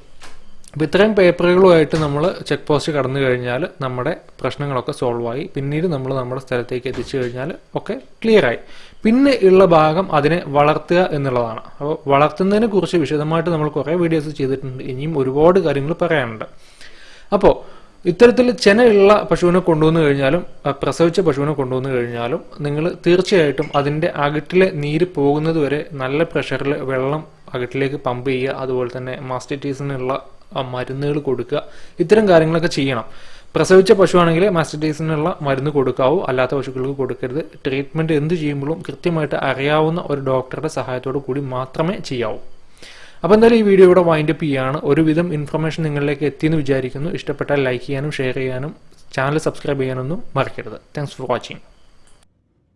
അപ്പോൾ ഇത്രയും പേപ്പറുകളുമായിട്ട് നമ്മൾ ചെക്ക് പോസ്റ്റ് കടന്നു കഴിഞ്ഞാൽ നമ്മുടെ പ്രശ്നങ്ങളൊക്കെ സോൾവ് ആയി. പിന്നീട് നമ്മൾ നമ്മുടെ സ്ഥലത്തേക്ക് എത്തിച്ചു കഴിഞ്ഞാൽ ഒക്കെ ക്ലിയറായി പിന്നെ ഉള്ള ഭാഗം അതിനെ വളർത്തുക എന്നുള്ളതാണ്. അപ്പോൾ വളർത്തുന്നതിനെ കുറിച്ച് വിശദമായിട്ട് നമ്മൾ കുറേ വീഡിയോസ് ചെയ്തിട്ടുണ്ട്. ഇനിയും ഒരുപാട് കാര്യങ്ങൾ പറയാനുണ്ട്. അപ്പോൾ ഇത്തരത്തിൽ ചെനയുള്ള പശുവിനെ കൊണ്ടുവന്നു കഴിഞ്ഞാലും പ്രസവിച്ച പശുവിനെ കൊണ്ടുവന്നു കഴിഞ്ഞാലും നിങ്ങൾ തീർച്ചയായിട്ടും അതിന്റെ അകിട്ടിലെ നീര് പോകുന്നത് വരെ നല്ല പ്രഷറിൽ വെള്ളം അകിട്ടിലേക്ക് പമ്പ് ചെയ്യുക അതുപോലെ തന്നെ മാസ്റ്ററ്റീസിനുള്ള മരുന്നുകൾ കൊടുക്കുക. ഇത്തരം കാര്യങ്ങളൊക്കെ ചെയ്യണം. പ്രസവിച്ച പശുവാണെങ്കിൽ മാസ്റ്റിറ്റീസിനുള്ള മരുന്ന് കൊടുക്കാവൂ. അല്ലാത്ത പശുക്കൾക്ക് കൊടുക്കരുത്. ട്രീറ്റ്മെന്റ് എന്ത് ചെയ്യുമ്പോഴും കൃത്യമായിട്ട് അറിയാവുന്ന ഒരു ഡോക്ടറുടെ സഹായത്തോടു കൂടി മാത്രമേ ചെയ്യാവൂ. അപ്പോൾ എന്തായാലും ഈ വീഡിയോ ഇവിടെ വൈൻഡപ്പ് ചെയ്യാണ്. ഒരുവിധം ഇൻഫർമേഷൻ നിങ്ങളിലേക്ക് എത്തിയെന്ന് വിചാരിക്കുന്നു. ഇഷ്ടപ്പെട്ടാൽ ലൈക്ക് ചെയ്യാനും ഷെയർ ചെയ്യാനും ചാനൽ സബ്സ്ക്രൈബ് ചെയ്യാനൊന്നും മറക്കരുത്. Thanks for watching